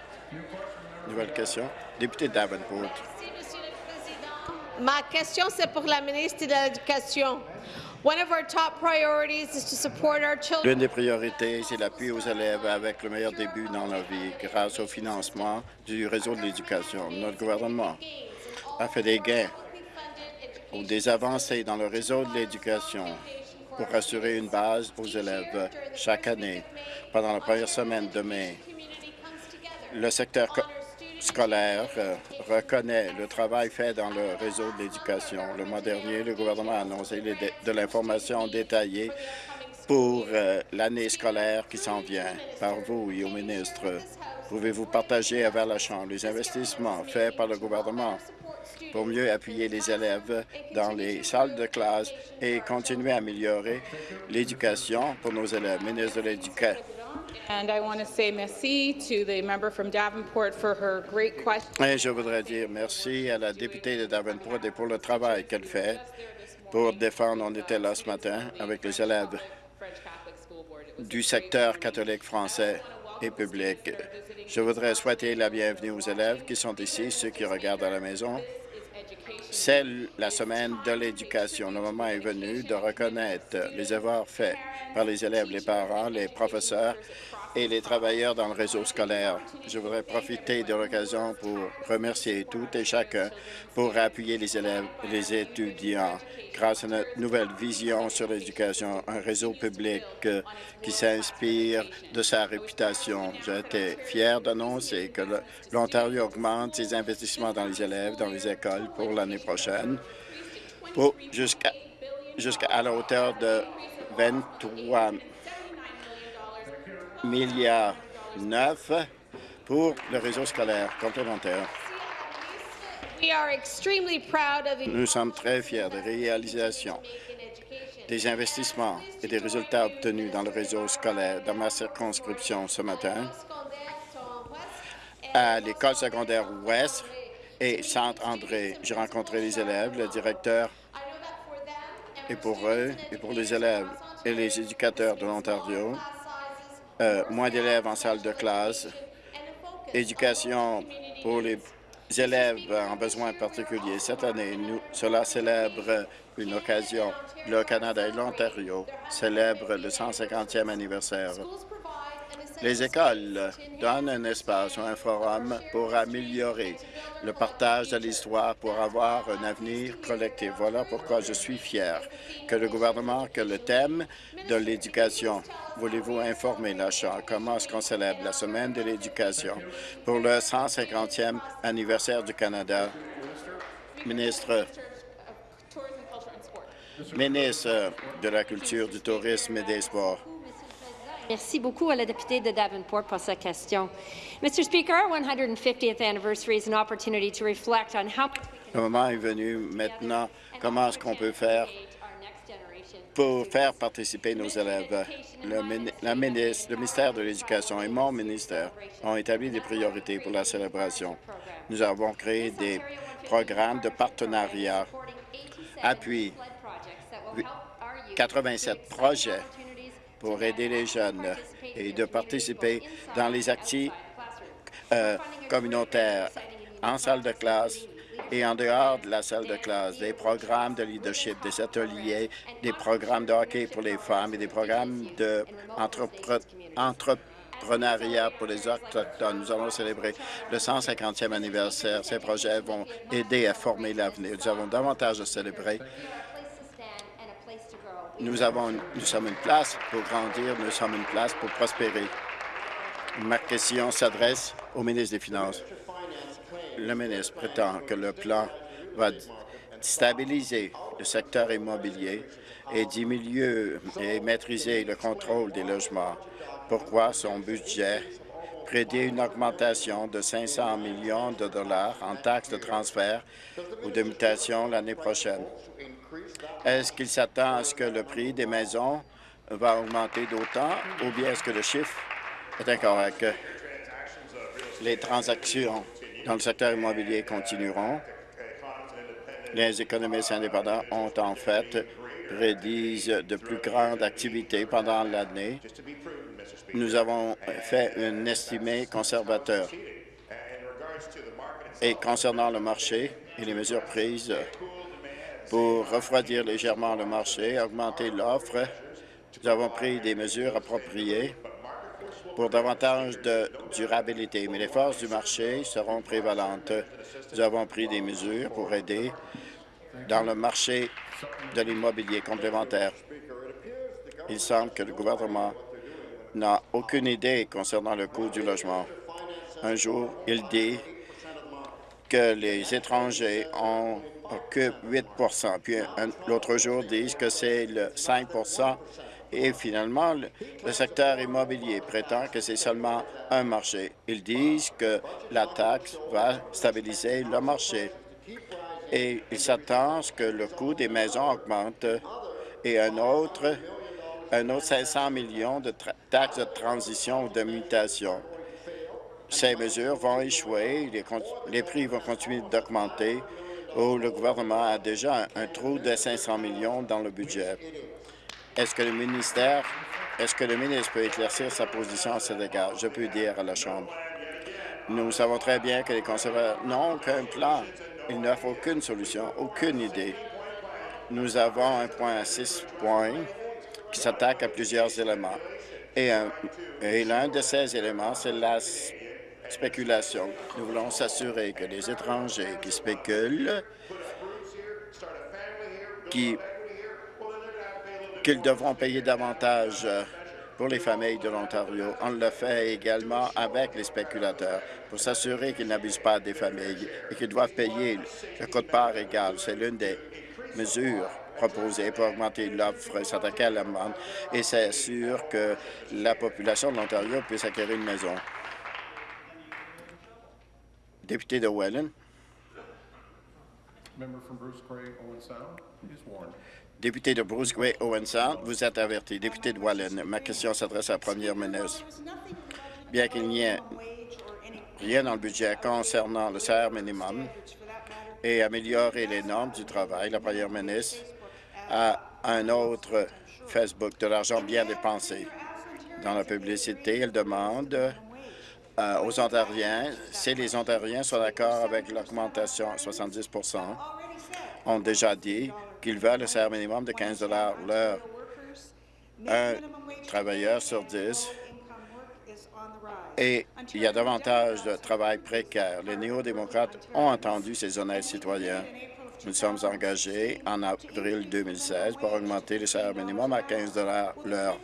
[SPEAKER 2] Nouvelle question. Député Davenport.
[SPEAKER 4] Merci, Monsieur le Président. Ma question, c'est pour la ministre de l'Éducation.
[SPEAKER 2] L'une des priorités, c'est l'appui aux élèves avec le meilleur début dans leur vie grâce au financement du réseau de l'éducation. Notre gouvernement a fait des gains ou des avancées dans le réseau de l'éducation pour assurer une base aux élèves chaque année. Pendant la première semaine de mai, le secteur scolaire euh, reconnaît le travail fait dans le réseau de l'éducation. Le mois dernier, le gouvernement a annoncé de l'information détaillée pour euh, l'année scolaire qui s'en vient par vous et au ministre. Pouvez-vous partager avec la Chambre les investissements faits par le gouvernement pour mieux appuyer les élèves dans les salles de classe et continuer à améliorer l'éducation pour nos élèves? Ministre de l'Éducation. Je voudrais dire merci à la députée de Davenport et pour le travail qu'elle fait pour défendre. On était là ce matin avec les élèves du secteur catholique français et public. Je voudrais souhaiter la bienvenue aux élèves qui sont ici, ceux qui regardent à la maison. C'est la semaine de l'éducation. Le moment est venu de reconnaître les efforts faits par les élèves, les parents, les professeurs et les travailleurs dans le réseau scolaire. Je voudrais profiter de l'occasion pour remercier tout et chacun pour appuyer les élèves et les étudiants grâce à notre nouvelle vision sur l'éducation, un réseau public euh, qui s'inspire de sa réputation. J'ai été fier d'annoncer que l'Ontario augmente ses investissements dans les élèves, dans les écoles pour l'année prochaine, jusqu'à la hauteur de 23 milliards neuf pour le réseau scolaire complémentaire. Nous sommes très fiers des réalisations, des investissements et des résultats obtenus dans le réseau scolaire dans ma circonscription ce matin à l'école secondaire Ouest et Saint-André. J'ai rencontré les élèves, le directeur, et pour eux et pour les élèves et les éducateurs de l'Ontario, euh, moins d'élèves en salle de classe, éducation pour les élèves en besoins particuliers. Cette année, cela célèbre une occasion. Le Canada et l'Ontario célèbrent le 150e anniversaire. Les écoles donnent un espace ou un forum pour améliorer le partage de l'histoire pour avoir un avenir collectif. Voilà pourquoi je suis fier que le gouvernement, que le thème de l'éducation, voulez-vous informer la Chambre comment est-ce qu'on célèbre la semaine de l'éducation pour le 150e anniversaire du Canada? Ministre, ministre de la Culture, du Tourisme et des Sports.
[SPEAKER 5] Merci beaucoup à la députée de Davenport pour sa question. Mr. Speaker, our 150th anniversary is an opportunity to reflect on how
[SPEAKER 2] Le moment est venu maintenant. Comment est-ce qu'on peut faire pour faire participer nos élèves? Le, le ministère de l'Éducation et mon ministère ont établi des priorités pour la célébration. Nous avons créé des programmes de partenariat, appui 87 projets pour aider les jeunes et de participer dans les activités euh, communautaires en salle de classe et en dehors de la salle de classe, des programmes de leadership, des ateliers, des programmes de hockey pour les femmes et des programmes d'entrepreneuriat pour les Autochtones. Nous allons célébrer le 150e anniversaire. Ces projets vont aider à former l'avenir. Nous avons davantage à célébrer nous, avons, nous sommes une place pour grandir, nous sommes une place pour prospérer. Ma question s'adresse au ministre des Finances. Le ministre prétend que le plan va stabiliser le secteur immobilier et diminuer et maîtriser le contrôle des logements. Pourquoi son budget prédit une augmentation de 500 millions de dollars en taxes de transfert ou de mutation l'année prochaine? Est-ce qu'il s'attend à ce que le prix des maisons va augmenter d'autant ou bien est-ce que le chiffre est incorrect? Les transactions dans le secteur immobilier continueront? Les économistes indépendants ont en fait prédisent de plus grandes activités pendant l'année. Nous avons fait un estimé conservateur. Et concernant le marché et les mesures prises pour refroidir légèrement le marché, augmenter l'offre. Nous avons pris des mesures appropriées pour davantage de durabilité, mais les forces du marché seront prévalentes. Nous avons pris des mesures pour aider dans le marché de l'immobilier complémentaire. Il semble que le gouvernement n'a aucune idée concernant le coût du logement. Un jour, il dit que les étrangers ont occupe 8% puis l'autre jour disent que c'est le 5% et finalement, le, secteur immobilier prétend que c'est seulement un marché. Ils disent que la taxe va stabiliser le marché. Et ils s'attendent à ce que le coût des maisons augmente. Et un autre, un autre 500 millions de taxes de transition ou de mutation. Ces mesures vont échouer, les prix vont continuer d'augmenter où le gouvernement a déjà un, trou de 500 millions dans le budget. Est-ce que le ministère, est-ce que le ministre peut éclaircir sa position à cet égard? Je peux dire à la Chambre. Nous savons très bien que les conservateurs n'ont aucun plan. Ils n'offrent aucune solution, aucune idée. Nous avons un point à six points qui s'attaque à plusieurs éléments. Et, et l'un de ces éléments, c'est la spéculation. Nous voulons s'assurer que les étrangers qui spéculent, qu'ils devront payer davantage pour les familles de l'Ontario. On le fait également avec les spéculateurs pour s'assurer qu'ils n'abusent pas des familles et qu'ils doivent payer le code-part égal. C'est l'une des mesures proposées pour augmenter l'offre, s'attaquer à la demande et s'assurer que la population de l'Ontario puisse acquérir une maison. Député de Welland. Député de Bruce Gray Owen Sound, vous êtes averti. Député de Welland, ma question s'adresse à la première ministre. Bien qu'il n'y ait rien dans le budget concernant le salaire minimum et améliorer les normes du travail, la première ministre a un autre Facebook de l'argent bien dépensé. Dans la publicité, elle demande euh, aux Ontariens, si les Ontariens sont d'accord avec l'augmentation à 70% ont déjà dit qu'ils veulent le salaire minimum de 15 l'heure. Un travailleur sur dix et il y a davantage de travail précaire. Les néo-démocrates ont entendu ces honnêtes citoyens. Nous sommes engagés en avril 2016 pour augmenter le salaire minimum à 15 l'heure.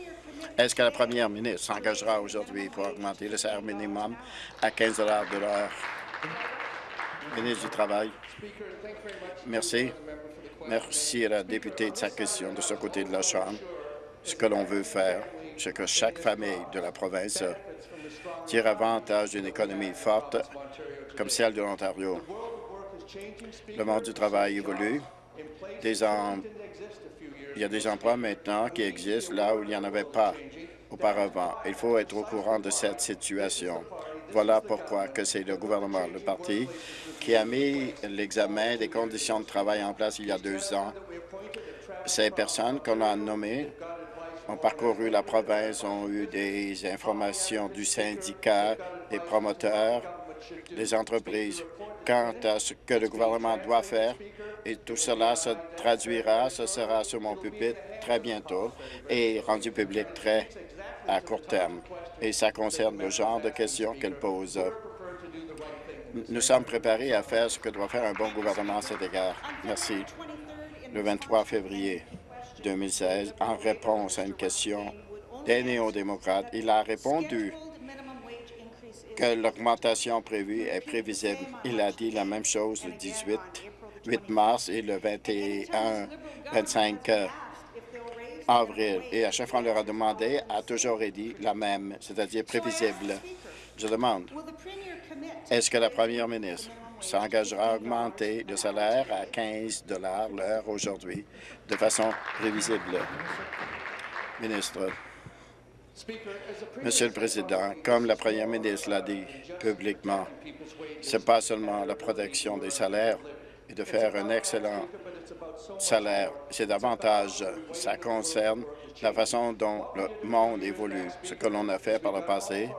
[SPEAKER 2] Est-ce que la première ministre s'engagera aujourd'hui pour augmenter le salaire minimum à 15 de l'heure? Ministre du Travail. Merci. Merci à la députée de sa question de ce côté de la Chambre. Ce que l'on veut faire, c'est que chaque famille de la province tire avantage d'une économie forte comme celle de l'Ontario. Le monde du travail évolue. Des il y a des emplois maintenant qui existent là où il n'y en avait pas auparavant. Il faut être au courant de cette situation. Voilà pourquoi que c'est le gouvernement, le parti, qui a mis l'examen des conditions de travail en place il y a deux ans. Ces personnes qu'on a nommées ont parcouru la province, ont eu des informations du syndicat, des promoteurs, des entreprises quant à ce que le gouvernement doit faire et tout cela se traduira, ce sera sur mon pupitre très bientôt et rendu public très à court terme. Et ça concerne le genre de questions qu'elle pose. Nous sommes préparés à faire ce que doit faire un bon gouvernement à cet égard. Merci. Le 23 février 2016, en réponse à une question des néo-démocrates, il a répondu que l'augmentation prévue est prévisible. Il a dit la même chose le 18 8 mars et le 21, 25 avril. Et à chaque fois, on leur a demandé, a toujours dit la même, c'est-à-dire prévisible. Je demande, est-ce que la première ministre s'engagera à augmenter le salaire à 15 l'heure aujourd'hui de façon prévisible? Ministre. Monsieur le Président, comme la première ministre l'a dit publiquement, ce n'est pas seulement la protection des salaires, et de faire un excellent salaire. C'est davantage, ça concerne la façon dont le monde évolue. Ce que l'on a fait par le passé,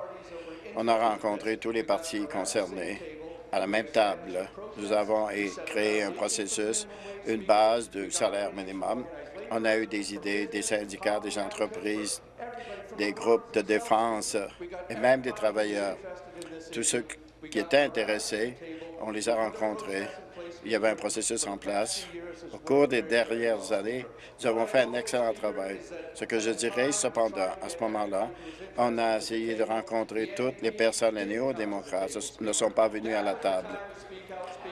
[SPEAKER 2] on a rencontré tous les partis concernés à la même table. Nous avons créé un processus, une base de salaire minimum. On a eu des idées des syndicats, des entreprises, des groupes de défense et même des travailleurs. Tous ceux qui étaient intéressés, on les a rencontrés il y avait un processus en place. Au cours des dernières années, nous avons fait un excellent travail. Ce que je dirais, cependant, à ce moment-là, on a essayé de rencontrer toutes les personnes néo-démocrates ne sont pas venus à la table.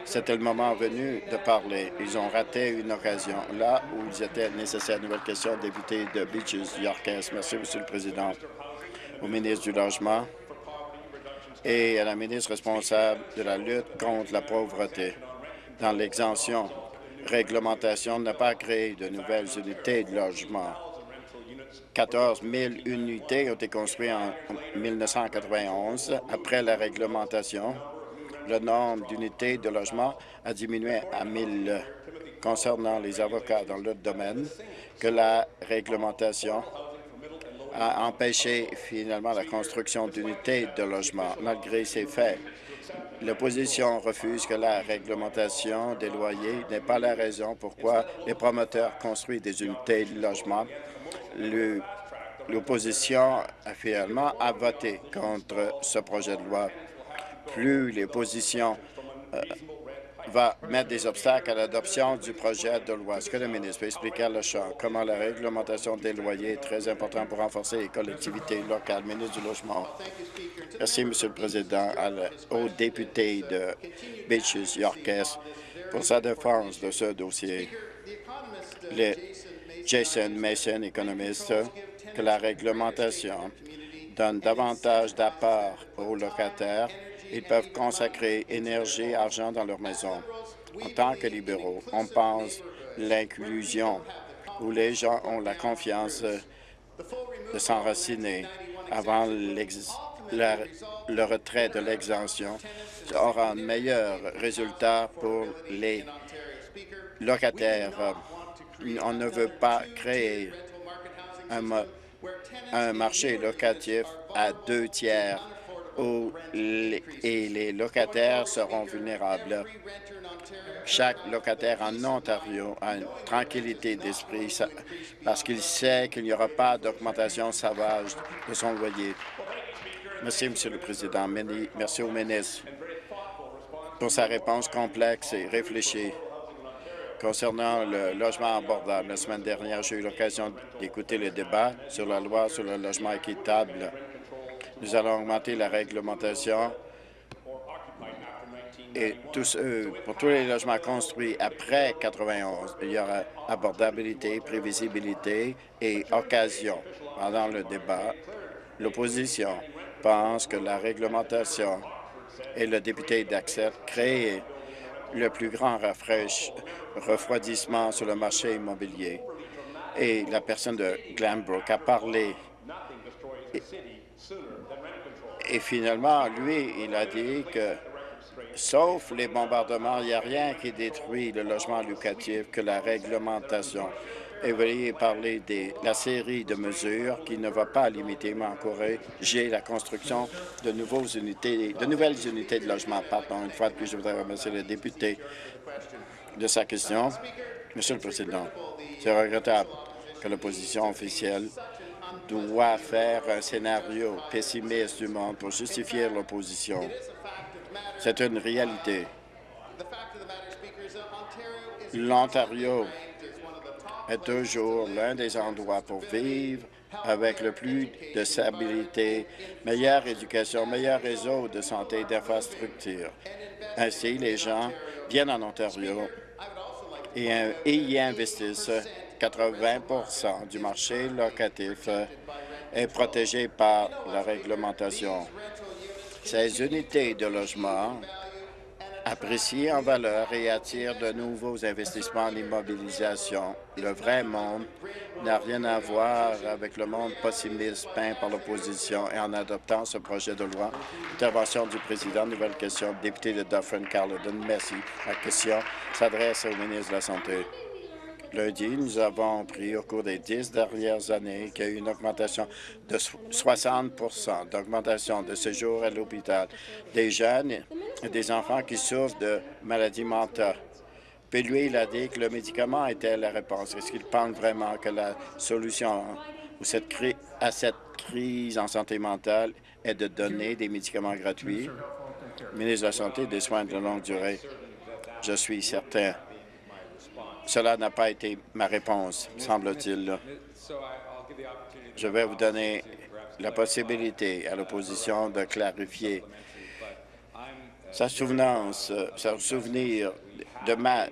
[SPEAKER 2] C'était le moment venu de parler. Ils ont raté une occasion là où ils étaient nécessaires. Nouvelle question, député de Beaches, Yorkes. Merci, Monsieur le Président. Au ministre du Logement et à la ministre responsable de la lutte contre la pauvreté dans l'exemption. Réglementation n'a pas créé de nouvelles unités de logement. 14 000 unités ont été construites en 1991. Après la réglementation, le nombre d'unités de logement a diminué à 1 000 concernant les avocats dans le domaine que la réglementation a empêché finalement la construction d'unités de logement. Malgré ces faits, L'opposition refuse que la réglementation des loyers n'est pas la raison pourquoi les promoteurs construisent des unités de logement. L'opposition finalement a voté contre ce projet de loi. Plus l'opposition euh, va mettre des obstacles à l'adoption du projet de loi. Est-ce que le ministre peut expliquer à champ comment la réglementation des loyers est très importante pour renforcer les collectivités locales? Ministre du Logement. Merci, Monsieur le Président, au député de Beaches, Yorkes, pour sa défense de ce dossier. Le Jason Mason, économiste, que la réglementation donne davantage d'apport aux locataires ils peuvent consacrer énergie argent dans leur maison. En tant que libéraux, on pense l'inclusion, où les gens ont la confiance de s'enraciner avant le retrait de l'exemption aura un meilleur résultat pour les locataires. On ne veut pas créer un marché locatif à deux tiers et les locataires seront vulnérables. Chaque locataire en Ontario a une tranquillité d'esprit parce qu'il sait qu'il n'y aura pas d'augmentation sauvage de son loyer. Merci, Monsieur le Président. Merci au ministre pour sa réponse complexe et réfléchie. Concernant le logement abordable, la semaine dernière, j'ai eu l'occasion d'écouter le débat sur la loi sur le logement équitable. Nous allons augmenter la réglementation et tous, pour tous les logements construits après 91, il y aura abordabilité, prévisibilité et occasion. Pendant le débat, l'opposition pense que la réglementation et le député d'accès créent le plus grand refroidissement sur le marché immobilier. Et la personne de Glenbrook a parlé. Et, finalement, lui, il a dit que, sauf les bombardements, il n'y a rien qui détruit le logement locatif que la réglementation et veuillez parler de la série de mesures qui ne va pas limiter, mais encourager la construction de, unités, de nouvelles unités de logement. Pardon, une fois de plus, je voudrais remercier le député de sa question. Monsieur le Président, c'est regrettable que l'opposition officielle doit faire un scénario pessimiste du monde pour justifier l'opposition. C'est une réalité. L'Ontario est toujours l'un des endroits pour vivre avec le plus de stabilité, meilleure éducation, meilleur réseau de santé et d'infrastructures. Ainsi, les gens viennent en Ontario et, y investissent. 80% du marché locatif est protégé par la réglementation. Ces unités de logement apprécié en valeur et attire de nouveaux investissements en immobilisation. Le vrai monde n'a rien à voir avec le monde pessimiste peint par l'opposition et en adoptant ce projet de loi. Intervention du président. Nouvelle question. Député de Dufferin-Caledon. Merci. La question s'adresse au ministre de la Santé. Lundi, nous avons appris au cours des dix dernières années qu'il y a eu une augmentation de 60% d'augmentation de séjour à l'hôpital des jeunes et des enfants qui souffrent de maladies mentales. Puis lui, il a dit que le médicament était la réponse. Est-ce qu'il pense vraiment que la solution à cette crise en santé mentale est de donner des médicaments gratuits? Ministre de la Santé des Soins de longue durée, je suis certain cela n'a pas été ma réponse, semble-t-il. Je vais vous donner la possibilité à l'opposition de clarifier sa souvenance, son souvenir de, ma,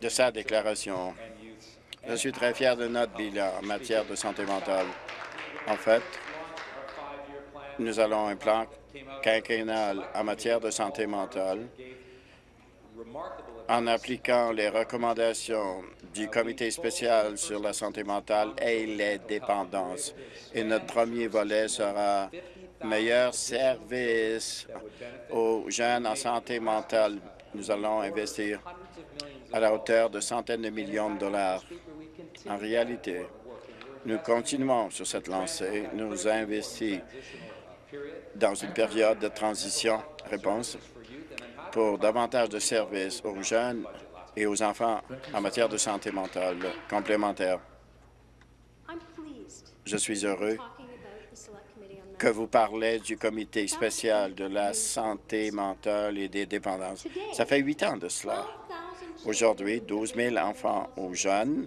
[SPEAKER 2] de sa déclaration. Je suis très fier de notre bilan en matière de santé mentale. En fait, nous allons un plan quinquennal en matière de santé mentale en appliquant les recommandations du Comité spécial sur la santé mentale et les dépendances. Et notre premier volet sera meilleur service aux jeunes en santé mentale. Nous allons investir à la hauteur de centaines de millions de dollars. En réalité, nous continuons sur cette lancée. Nous investissons dans une période de transition. Réponse pour davantage de services aux jeunes et aux enfants en matière de santé mentale complémentaire. Je suis heureux que vous parlez du comité spécial de la santé mentale et des dépendances. Ça fait huit ans de cela. Aujourd'hui, 12 000 enfants ou jeunes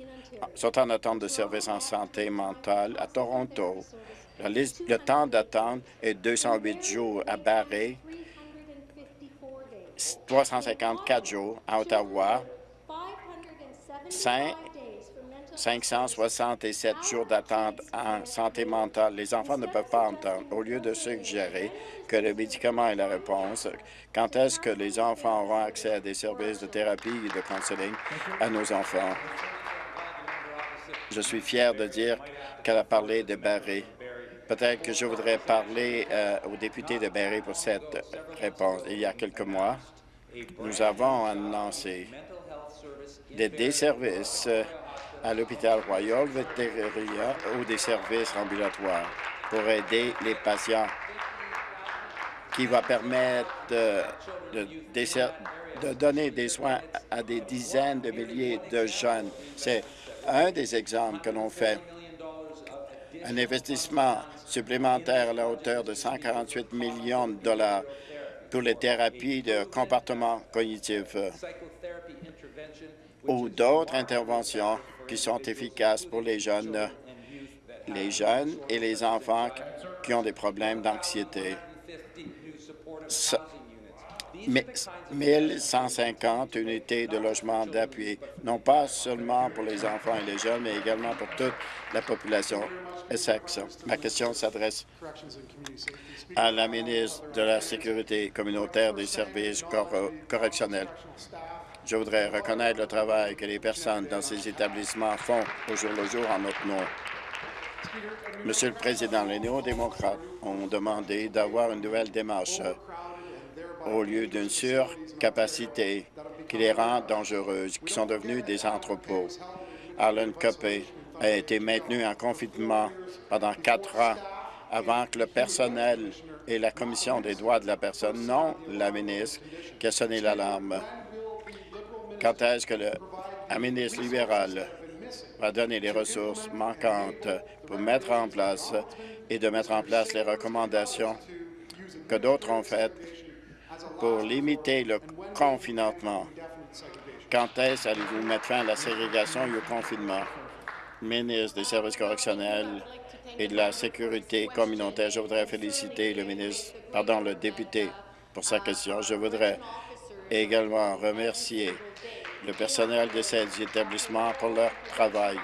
[SPEAKER 2] sont en attente de services en santé mentale à Toronto. Le temps d'attente est 208 jours à Barré 354 jours à Ottawa, 567 jours d'attente en santé mentale. Les enfants ne peuvent pas entendre. Au lieu de suggérer que le médicament est la réponse, quand est-ce que les enfants auront accès à des services de thérapie et de counseling à nos enfants? Je suis fier de dire qu'elle a parlé de Barré. Peut-être que je voudrais parler euh, au député de Barré pour cette réponse. Il y a quelques mois, nous avons annoncé des, services à l'hôpital Royal Vétérinaire ou des services ambulatoires pour aider les patients qui va permettre de, de donner des soins à des dizaines de milliers de jeunes. C'est un des exemples que l'on fait. Un investissement supplémentaire à la hauteur de 148 millions de dollars pour les thérapies de comportement cognitif ou d'autres interventions qui sont efficaces pour les jeunes, les jeunes et les enfants qui ont des problèmes d'anxiété. 1150 unités de logement d'appui, non pas seulement pour les enfants et les jeunes, mais également pour toute la population Essex. Ma question s'adresse à la ministre de la Sécurité communautaire des services correctionnels. Je voudrais reconnaître le travail que les personnes dans ces établissements font au jour le jour en notre nom. Monsieur le Président, les néo-démocrates ont demandé d'avoir une nouvelle démarche au lieu d'une surcapacité qui les rend dangereuses, qui sont devenues des entrepôts. Alan Copé a été maintenu en confinement pendant quatre ans avant que le personnel et la Commission des droits de la personne, non la ministre, qui a sonné l'alarme. Quand est-ce que le ministre libéral va donner les ressources manquantes pour mettre en place et de mettre en place les recommandations que d'autres ont faites? Pour limiter le confinement. Quand est-ce allez-vous mettre fin à la ségrégation et au confinement? Ministre des services correctionnels et de la sécurité communautaire, je voudrais féliciter le ministre, pardon, le député pour sa question. Je voudrais également remercier le personnel de ces établissements pour leur travail,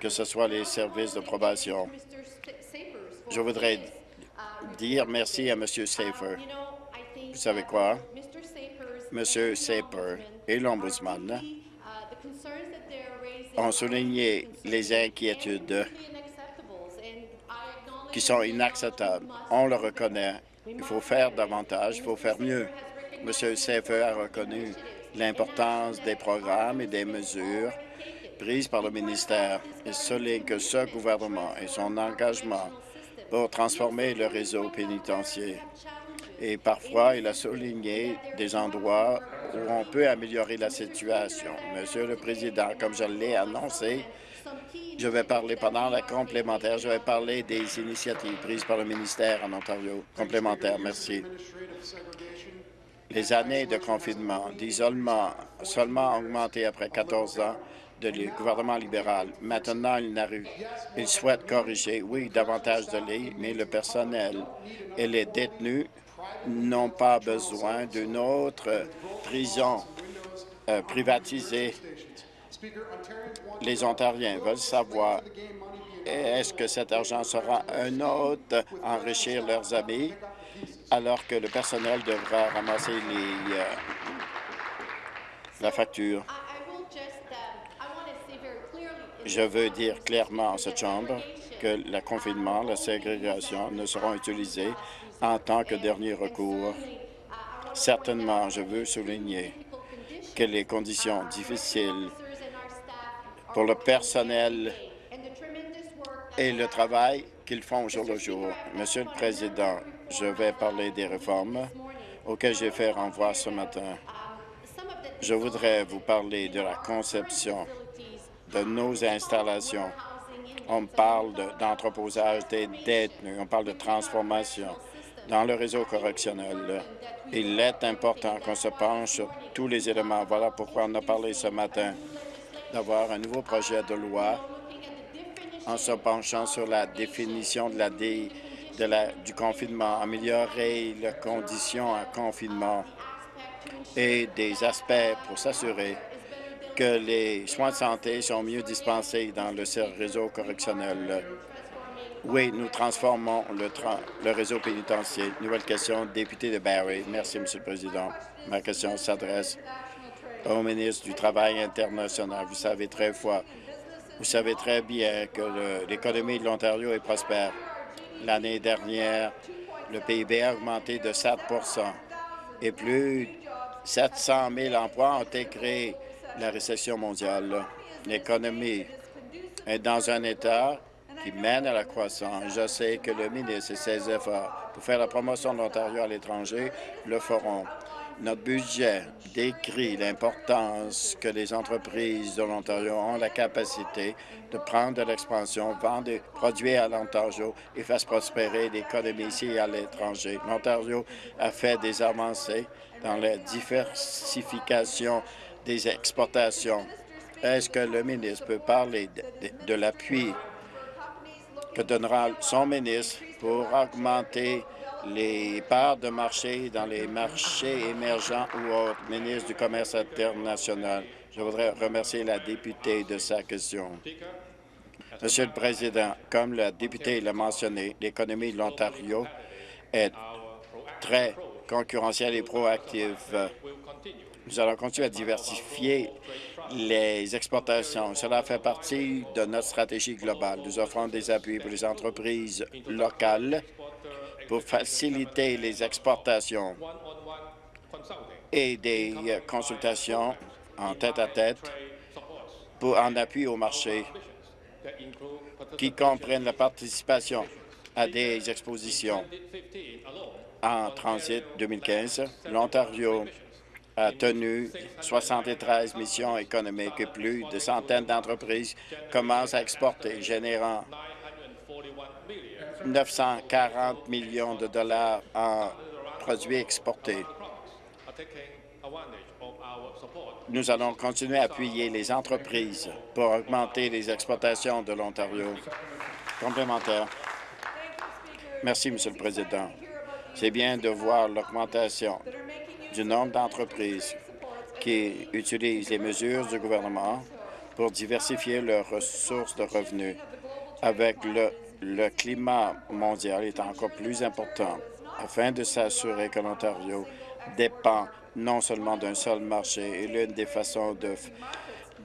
[SPEAKER 2] que ce soit les services de probation. Je voudrais dire merci à M. Safer. Vous savez quoi? M. Saper et l'Ombudsman ont souligné les inquiétudes qui sont inacceptables. On le reconnaît. Il faut faire davantage, il faut faire mieux. M. Safer a reconnu l'importance des programmes et des mesures prises par le ministère et souligne que ce gouvernement et son engagement pour transformer le réseau pénitentiaire et parfois il a souligné des endroits où on peut améliorer la situation. Monsieur le Président, comme je l'ai annoncé, je vais parler pendant la complémentaire, je vais parler des initiatives prises par le ministère en Ontario. Complémentaire, merci. Les années de confinement, d'isolement, seulement augmenté après 14 ans de gouvernement libéral. Maintenant, il, il souhaite corriger, oui, davantage de lits, mais le personnel et les détenus n'ont pas besoin d'une autre prison euh, privatisée. Les Ontariens veulent savoir est-ce que cet argent sera un autre enrichir leurs amis alors que le personnel devra ramasser euh, la facture. Je veux dire clairement à cette Chambre que le confinement, la ségrégation ne seront utilisés en tant que dernier recours. Certainement, je veux souligner que les conditions difficiles pour le personnel et le travail qu'ils font jour le jour. Monsieur le Président, je vais parler des réformes auxquelles j'ai fait renvoi ce matin. Je voudrais vous parler de la conception de nos installations. On parle d'entreposage des détenus, on parle de transformation dans le réseau correctionnel. Il est important qu'on se penche sur tous les éléments. Voilà pourquoi on a parlé ce matin d'avoir un nouveau projet de loi en se penchant sur la définition de la, la du confinement, améliorer les conditions à confinement et des aspects pour s'assurer que les soins de santé sont mieux dispensés dans le réseau correctionnel. Oui, nous transformons le, réseau pénitentiaire. Nouvelle question, député de Barrie. Merci, Monsieur le Président. Ma question s'adresse au ministre du Travail international. Vous savez très vous savez très bien que l'économie de l'Ontario est prospère. L'année dernière, le PIB a augmenté de 7% et plus de 700 000 emplois ont été créés. La récession mondiale, l'économie est dans un état qui mène à la croissance. Je sais que le ministre et ses efforts pour faire la promotion de l'Ontario à l'étranger le feront. Notre budget décrit l'importance que les entreprises de l'Ontario ont la capacité de prendre de l'expansion, vendre des produits à l'Ontario et fassent prospérer l'économie ici et à l'étranger. L'Ontario a fait des avancées dans la diversification des exportations. Est-ce que le ministre peut parler de- de l'appui que donnera son ministre pour augmenter les parts de marché dans les marchés émergents ou autres. Ministre du Commerce international, je voudrais remercier la députée de sa question. Monsieur le Président, comme la députée l'a mentionné, l'économie de l'Ontario est très concurrentielle et proactive. Nous allons continuer à diversifier les exportations. Cela fait partie de notre stratégie globale. Nous offrons des appuis pour les entreprises locales pour faciliter les exportations et des consultations en tête-à-tête pour en appui au marché qui comprennent la participation à des expositions. En transit 2015, l'Ontario a tenu 73 missions économiques et plus de centaines d'entreprises commencent à exporter, générant 940 millions de dollars en produits exportés. Nous allons continuer à appuyer les entreprises pour augmenter les exportations de l'Ontario. Complémentaire. Merci, Monsieur le Président. C'est bien de voir l'augmentation du nombre d'entreprises qui utilisent les mesures du gouvernement pour diversifier leurs ressources de revenus. Avec le, le climat mondial est encore plus important afin de s'assurer que l'Ontario dépend non seulement d'un seul marché et l'une des façons de,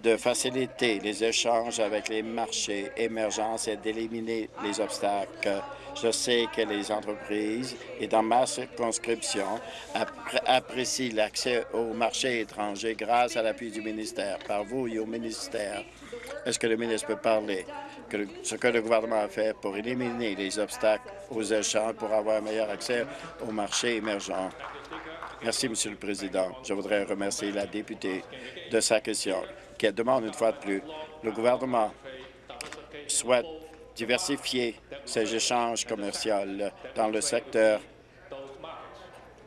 [SPEAKER 2] de faciliter les échanges avec les marchés émergents, c'est d'éliminer les obstacles. Je sais que les entreprises, et dans ma circonscription, appré- apprécient l'accès au marché étranger grâce à l'appui du ministère, par vous et au ministère. Est-ce que le ministre peut parler le- ce que le gouvernement a fait pour éliminer les obstacles aux échanges pour avoir un meilleur accès au marché émergent? Merci, Monsieur le Président. Je voudrais remercier la députée de sa question, qui demande une fois de plus. Le gouvernement souhaite diversifier ses échanges commerciaux dans le secteur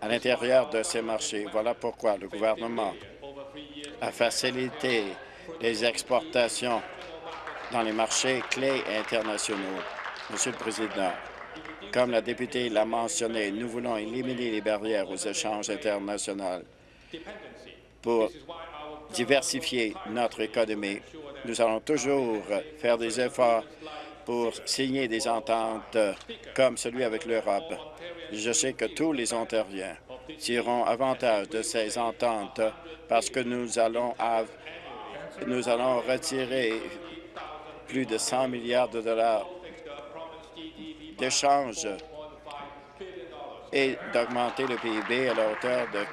[SPEAKER 2] à l'intérieur de ces marchés. Voilà pourquoi le gouvernement a facilité les exportations dans les marchés clés internationaux. Monsieur le Président, comme la députée l'a mentionné, nous voulons éliminer les barrières aux échanges internationaux pour diversifier notre économie. Nous allons toujours faire des efforts pour signer des ententes comme celui avec l'Europe. Je sais que tous les Ontariens tireront avantage de ces ententes parce que nous allons, nous allons retirer plus de 100 milliards de dollars d'échanges et d'augmenter le PIB à la hauteur de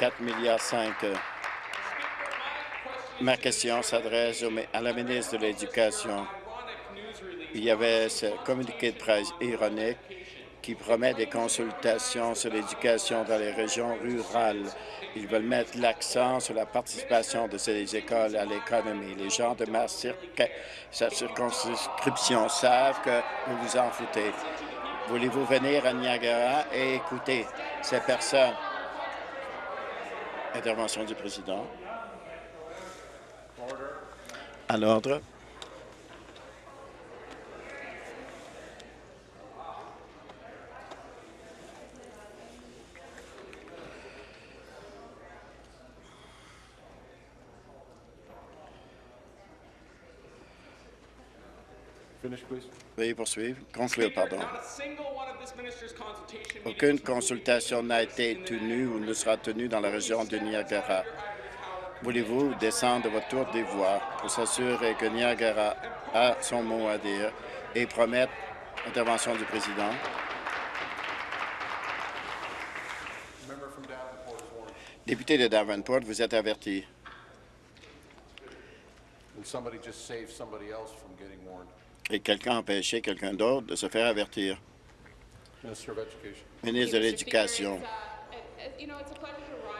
[SPEAKER 2] 4 milliards 5. Ma question s'adresse à la ministre de l'Éducation. Il y avait ce communiqué de presse ironique qui promet des consultations sur l'éducation dans les régions rurales. Ils veulent mettre l'accent sur la participation de ces écoles à l'économie. Les gens de ma sa circonscription savent que vous vous en foutez. Voulez-vous venir à Niagara et écouter ces personnes? Intervention du président. À l'ordre.
[SPEAKER 6] Finish, please.
[SPEAKER 2] Veuillez poursuivre. Conclure, pardon. Aucune consultation n'a été tenue ou ne sera tenue dans la région de Niagara. Voulez-vous descendre de votre tour des voix pour s'assurer que Niagara a son mot à dire et promettre l'intervention du président? Député de Davenport, vous êtes averti. Et quelqu'un a empêché quelqu'un d'autre de se faire avertir. Ministre de l'Éducation,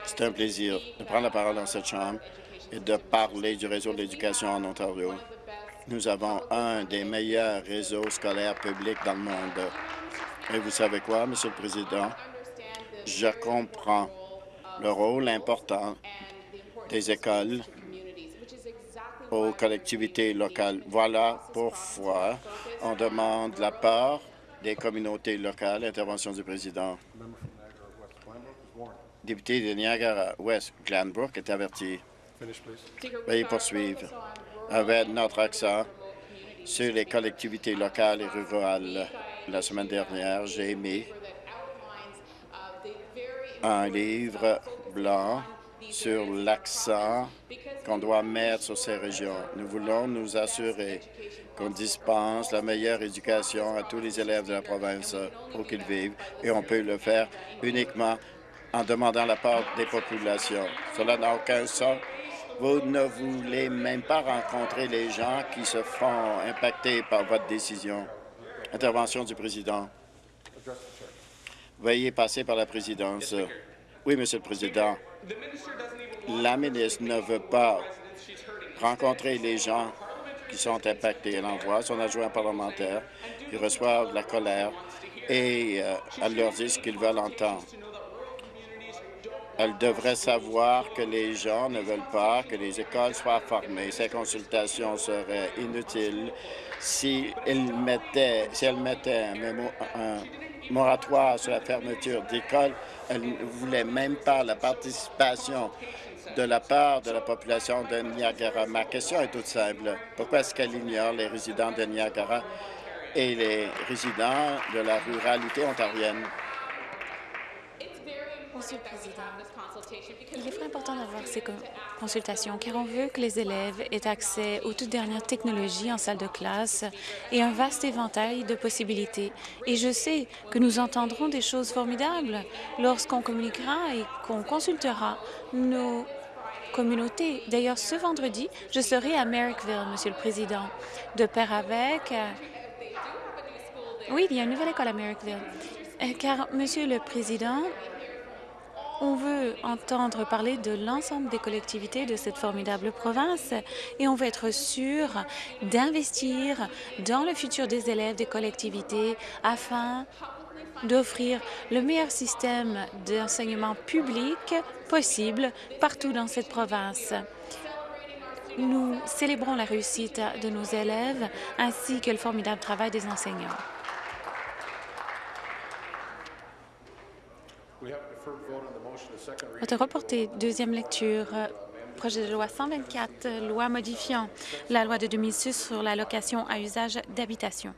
[SPEAKER 2] c'est un plaisir de prendre la parole dans cette Chambre et de parler du réseau de l'éducation en Ontario. Nous avons un des meilleurs réseaux scolaires publics dans le monde. Et vous savez quoi, Monsieur le Président? Je comprends le rôle important des écoles aux collectivités locales. Voilà pourquoi on demande la part des communautés locales. Intervention du président. Député de Niagara-West, Glanbrook, est averti. Veuillez poursuivre avec notre accent sur les collectivités locales et rurales. La semaine dernière, j'ai émis un livre blanc sur l'accent qu'on doit mettre sur ces régions. Nous voulons nous assurer qu'on dispense la meilleure éducation à tous les élèves de la province où qu'ils vivent, et on peut le faire uniquement en demandant la part des populations. Cela n'a aucun sens. Vous ne voulez même pas rencontrer les gens qui se font impacter par votre décision. Intervention du président. Veuillez passer par la présidence. Oui, Monsieur le Président. La ministre ne veut pas rencontrer les gens qui sont impactés. Elle envoie son adjoint parlementaire qui reçoivent la colère et euh, elle leur dit ce qu'ils veulent entendre. Elle devrait savoir que les gens ne veulent pas que les écoles soient formées. Ces consultations seraient inutiles si elle mettait, si elle mettait un, mémo- un moratoire sur la fermeture d'écoles. Elle ne voulait même pas la participation de la part de la population de Niagara. Ma question est toute simple. Pourquoi est-ce qu'elle ignore les résidents de Niagara et les résidents de la ruralité ontarienne?
[SPEAKER 3] Monsieur le Président, il est très important d'avoir ces con- consultations car on veut que les élèves aient accès aux toutes dernières technologies en salle de classe et un vaste éventail de possibilités. Et je sais que nous entendrons des choses formidables lorsqu'on communiquera et qu'on consultera nos communautés. D'ailleurs, ce vendredi, je serai à Merrickville, Monsieur le Président, de pair avec... euh, Oui, il y a une nouvelle école à Merrickville. Car, Monsieur le Président, on veut entendre parler de l'ensemble des collectivités de cette formidable province et on veut être sûr d'investir dans le futur des élèves des collectivités afin d'offrir le meilleur système d'enseignement public possible partout dans cette province. Nous célébrons la réussite de nos élèves ainsi que le formidable travail des enseignants.
[SPEAKER 6] Vote
[SPEAKER 3] reporté, deuxième lecture, projet de loi 124, euh, loi modifiant la loi de 2006 sur la location à usage d'habitation.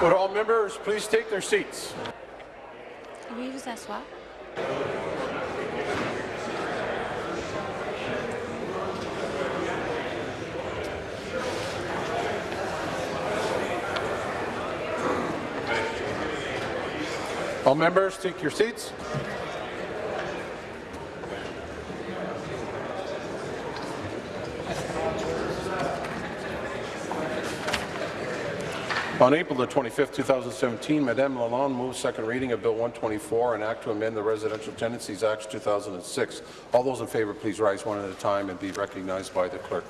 [SPEAKER 6] Would all members please take their seats?
[SPEAKER 3] Vous asseoir.
[SPEAKER 6] All members, take your seats. On April the 25th, 2017, Madame Lalonde moved second reading of Bill 124, an act to amend the Residential Tenancies Act 2006. All those in favour, please rise one at a time and be recognized by the clerk.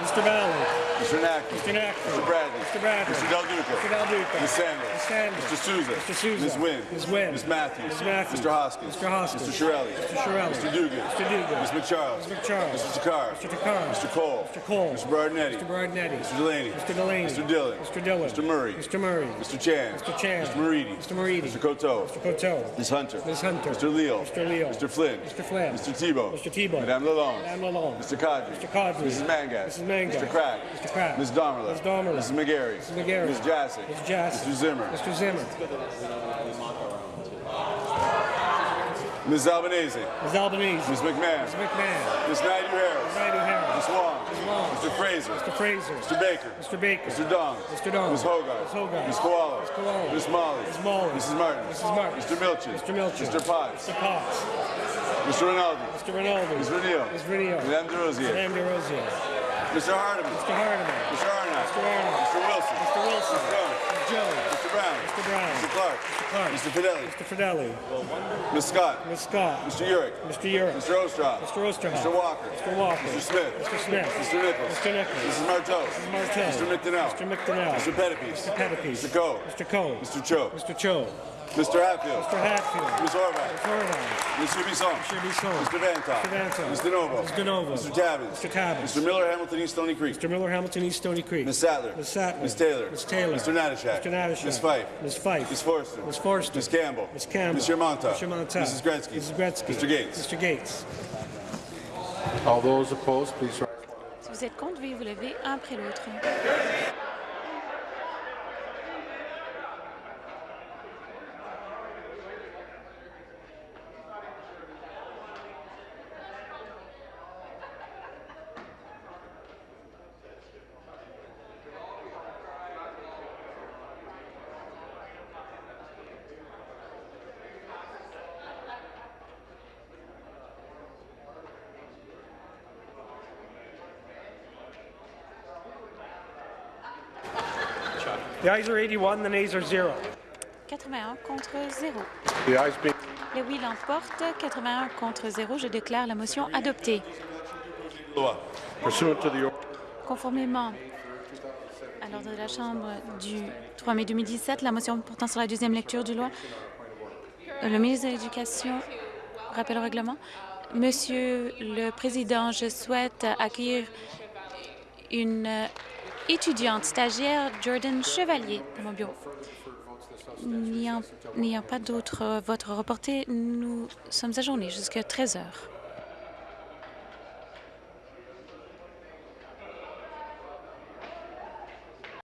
[SPEAKER 7] Mr. Valley.
[SPEAKER 8] Mr. Nackey.
[SPEAKER 7] Mr. Nackey.
[SPEAKER 8] Mr. Bradley.
[SPEAKER 7] Mr. Bradley.
[SPEAKER 8] Mr. Del Duca.
[SPEAKER 7] Mr. Del Duca.
[SPEAKER 8] Ms. Sanders.
[SPEAKER 7] Ms. Sanders.
[SPEAKER 8] Mr. Souza.
[SPEAKER 7] Mr. Souza.
[SPEAKER 8] Ms. Wynne.
[SPEAKER 7] Ms. Wynne.
[SPEAKER 8] Ms. Matthews.
[SPEAKER 7] Ms. Matthews.
[SPEAKER 8] Mr. Hoskins.
[SPEAKER 7] Mr. Hoskins.
[SPEAKER 8] Mr. Shirelli.
[SPEAKER 7] Mr. Shirelli.
[SPEAKER 8] Mr. Dugan.
[SPEAKER 7] Mr. Dugan.
[SPEAKER 8] Ms. McCharles.
[SPEAKER 7] Mr. McCharles.
[SPEAKER 8] Mr. Takar.
[SPEAKER 7] Mr. Takar.
[SPEAKER 8] Mr. Cole.
[SPEAKER 7] Mr. Cole.
[SPEAKER 8] Mr. Bardinetti.
[SPEAKER 7] Mr. Bardinetti.
[SPEAKER 8] Mr. Delaney.
[SPEAKER 7] Mr. Delaney.
[SPEAKER 8] Mr. Dillon.
[SPEAKER 7] Mr. Dillon.
[SPEAKER 8] Mr. Murray.
[SPEAKER 7] Mr. Murray.
[SPEAKER 8] Mr. Chan.
[SPEAKER 7] Mr. Chan.
[SPEAKER 8] Mr. Moridi.
[SPEAKER 7] Mr. Moridi.
[SPEAKER 8] Mr. Coteau.
[SPEAKER 7] Mr. Coteau.
[SPEAKER 8] Ms. Hunter.
[SPEAKER 7] Ms. Hunter.
[SPEAKER 8] Mr. Leo.
[SPEAKER 7] Mr. Leo.
[SPEAKER 8] Mr. Flynn.
[SPEAKER 7] Mr. Flynn.
[SPEAKER 8] Mr. Tebow.
[SPEAKER 7] Mr. Tebow.
[SPEAKER 8] Madame Lalonde.
[SPEAKER 7] Madame Lalonde.
[SPEAKER 8] Mr. Kadri.
[SPEAKER 7] Mr. Kadri.
[SPEAKER 8] Mrs. Mangas.
[SPEAKER 7] Mrs. Mangas.
[SPEAKER 8] Mr. Crack.
[SPEAKER 7] Mr. Crack.
[SPEAKER 8] Ms. Domerla.
[SPEAKER 7] Ms. Domerla.
[SPEAKER 8] Mrs. McGarry.
[SPEAKER 7] Mrs. McGarry.
[SPEAKER 8] Ms. Jassy.
[SPEAKER 7] Ms. Jassy.
[SPEAKER 8] Mr. Zimmer.
[SPEAKER 7] Mr. Zimmer.
[SPEAKER 8] Ms. Albanese.
[SPEAKER 7] Ms. Albanese.
[SPEAKER 8] Ms. McMahon.
[SPEAKER 7] Ms. McMahon.
[SPEAKER 8] Ms. Naidu Harris.
[SPEAKER 7] Naidu Harris.
[SPEAKER 8] Ms. Wong.
[SPEAKER 7] Ms. Wong.
[SPEAKER 8] Mr. Fraser.
[SPEAKER 7] Mr. Fraser.
[SPEAKER 8] Mr. Baker.
[SPEAKER 7] Mr. Baker.
[SPEAKER 8] Mr. Dong.
[SPEAKER 7] Mr. Dong.
[SPEAKER 8] Ms. Hogarth.
[SPEAKER 7] Ms. Hogarth.
[SPEAKER 8] Ms. Koala.
[SPEAKER 7] Ms. Koala.
[SPEAKER 8] Ms. Molly.
[SPEAKER 7] Ms. Molly.
[SPEAKER 8] Mrs. Martin.
[SPEAKER 7] Mrs. Martin.
[SPEAKER 8] Mr. Milchin.
[SPEAKER 7] Mr. Milchin.
[SPEAKER 8] Mr. Potts.
[SPEAKER 7] Mr. Potts.
[SPEAKER 8] Mr. Rinaldi.
[SPEAKER 7] Mr. Rinaldi.
[SPEAKER 8] Ms. Renio.
[SPEAKER 7] Ms. Renio.
[SPEAKER 8] Madame De Rosier.
[SPEAKER 7] Madame De Rosier.
[SPEAKER 8] Mr. Hardeman.
[SPEAKER 7] Mr. Hardeman.
[SPEAKER 8] Mr. Arnott.
[SPEAKER 7] Mr. Arnott.
[SPEAKER 8] Mr. Wilson.
[SPEAKER 7] Mr. Wilson.
[SPEAKER 8] Mr. Jones.
[SPEAKER 7] Mr. Jones.
[SPEAKER 8] Mr. Brown.
[SPEAKER 7] Mr. Brown.
[SPEAKER 8] Mr. Clark.
[SPEAKER 7] Mr. Clark.
[SPEAKER 8] Mr. Fidelli.
[SPEAKER 7] Mr. Fidelli.
[SPEAKER 8] Ms. Scott.
[SPEAKER 7] Ms. Scott.
[SPEAKER 8] Mr. Urick.
[SPEAKER 7] Mr. Urick.
[SPEAKER 8] Mr. Ostroff.
[SPEAKER 7] Mr. Osterhoff.
[SPEAKER 8] Mr. Walker.
[SPEAKER 7] Mr. Walker.
[SPEAKER 8] Mr. Smith.
[SPEAKER 7] Mr. Smith.
[SPEAKER 8] Mr. Nichols.
[SPEAKER 7] Mr. Nichols.
[SPEAKER 8] Mrs. Marteau.
[SPEAKER 7] Mrs. Martel.
[SPEAKER 8] Mr. McDonnell.
[SPEAKER 7] Mr. McDonnell.
[SPEAKER 8] Mr. Pettipies.
[SPEAKER 7] Mr. Pettipies.
[SPEAKER 8] Mr. Coe.
[SPEAKER 7] Mr. Coe.
[SPEAKER 8] Mr. Cho.
[SPEAKER 7] Mr. Cho.
[SPEAKER 8] Mr. Hatfield.
[SPEAKER 7] Mr. Hatfield.
[SPEAKER 8] Ms. Horvath.
[SPEAKER 7] Mr. Horvath.
[SPEAKER 8] Mr. Bisson.
[SPEAKER 7] Mr. Bisson.
[SPEAKER 8] Mr. Vantop.
[SPEAKER 7] Mr. Vantop.
[SPEAKER 8] Mr. Novo.
[SPEAKER 7] Mr. Novo.
[SPEAKER 8] Mr. Tabbins.
[SPEAKER 7] Mr. Tabbins.
[SPEAKER 8] Mr. Miller, Hamilton East Stony Creek.
[SPEAKER 7] Mr. Miller, Hamilton East Stony Creek.
[SPEAKER 8] Ms. Sattler.
[SPEAKER 7] Ms. Sattler.
[SPEAKER 8] Ms. Taylor.
[SPEAKER 7] Ms. Taylor.
[SPEAKER 8] Mr. Natashak.
[SPEAKER 7] Mr. Natashak.
[SPEAKER 8] Ms. Fife.
[SPEAKER 7] Ms. Fife.
[SPEAKER 8] Ms. Forster.
[SPEAKER 7] Ms. Forster.
[SPEAKER 8] Ms. Campbell.
[SPEAKER 7] Ms. Campbell.
[SPEAKER 8] Mr. Monta.
[SPEAKER 7] Mr. Monta.
[SPEAKER 8] Mrs. Gretzky.
[SPEAKER 7] Mrs. Gretzky.
[SPEAKER 8] Mr. Gates.
[SPEAKER 7] Mr. Gates.
[SPEAKER 6] All those opposed, please rise.
[SPEAKER 3] Si vous êtes contre, veuillez vous lever un après l'autre.
[SPEAKER 7] The ayes are 81, the nays are 0.
[SPEAKER 3] 81 contre 0.
[SPEAKER 6] The ayes being
[SPEAKER 3] Le oui l'emporte. 81 contre 0. Je déclare la motion adoptée. Conformément à l'ordre de la Chambre du 3 mai 2017, la motion portant sur la deuxième lecture du loi, le ministre de l'Éducation rappelle au règlement. Monsieur le Président, je souhaite accueillir une étudiante stagiaire, Jordan Chevalier, dans mon bureau. N'ayant pas d'autres votes reportés, nous sommes ajournés jusqu'à 13 heures.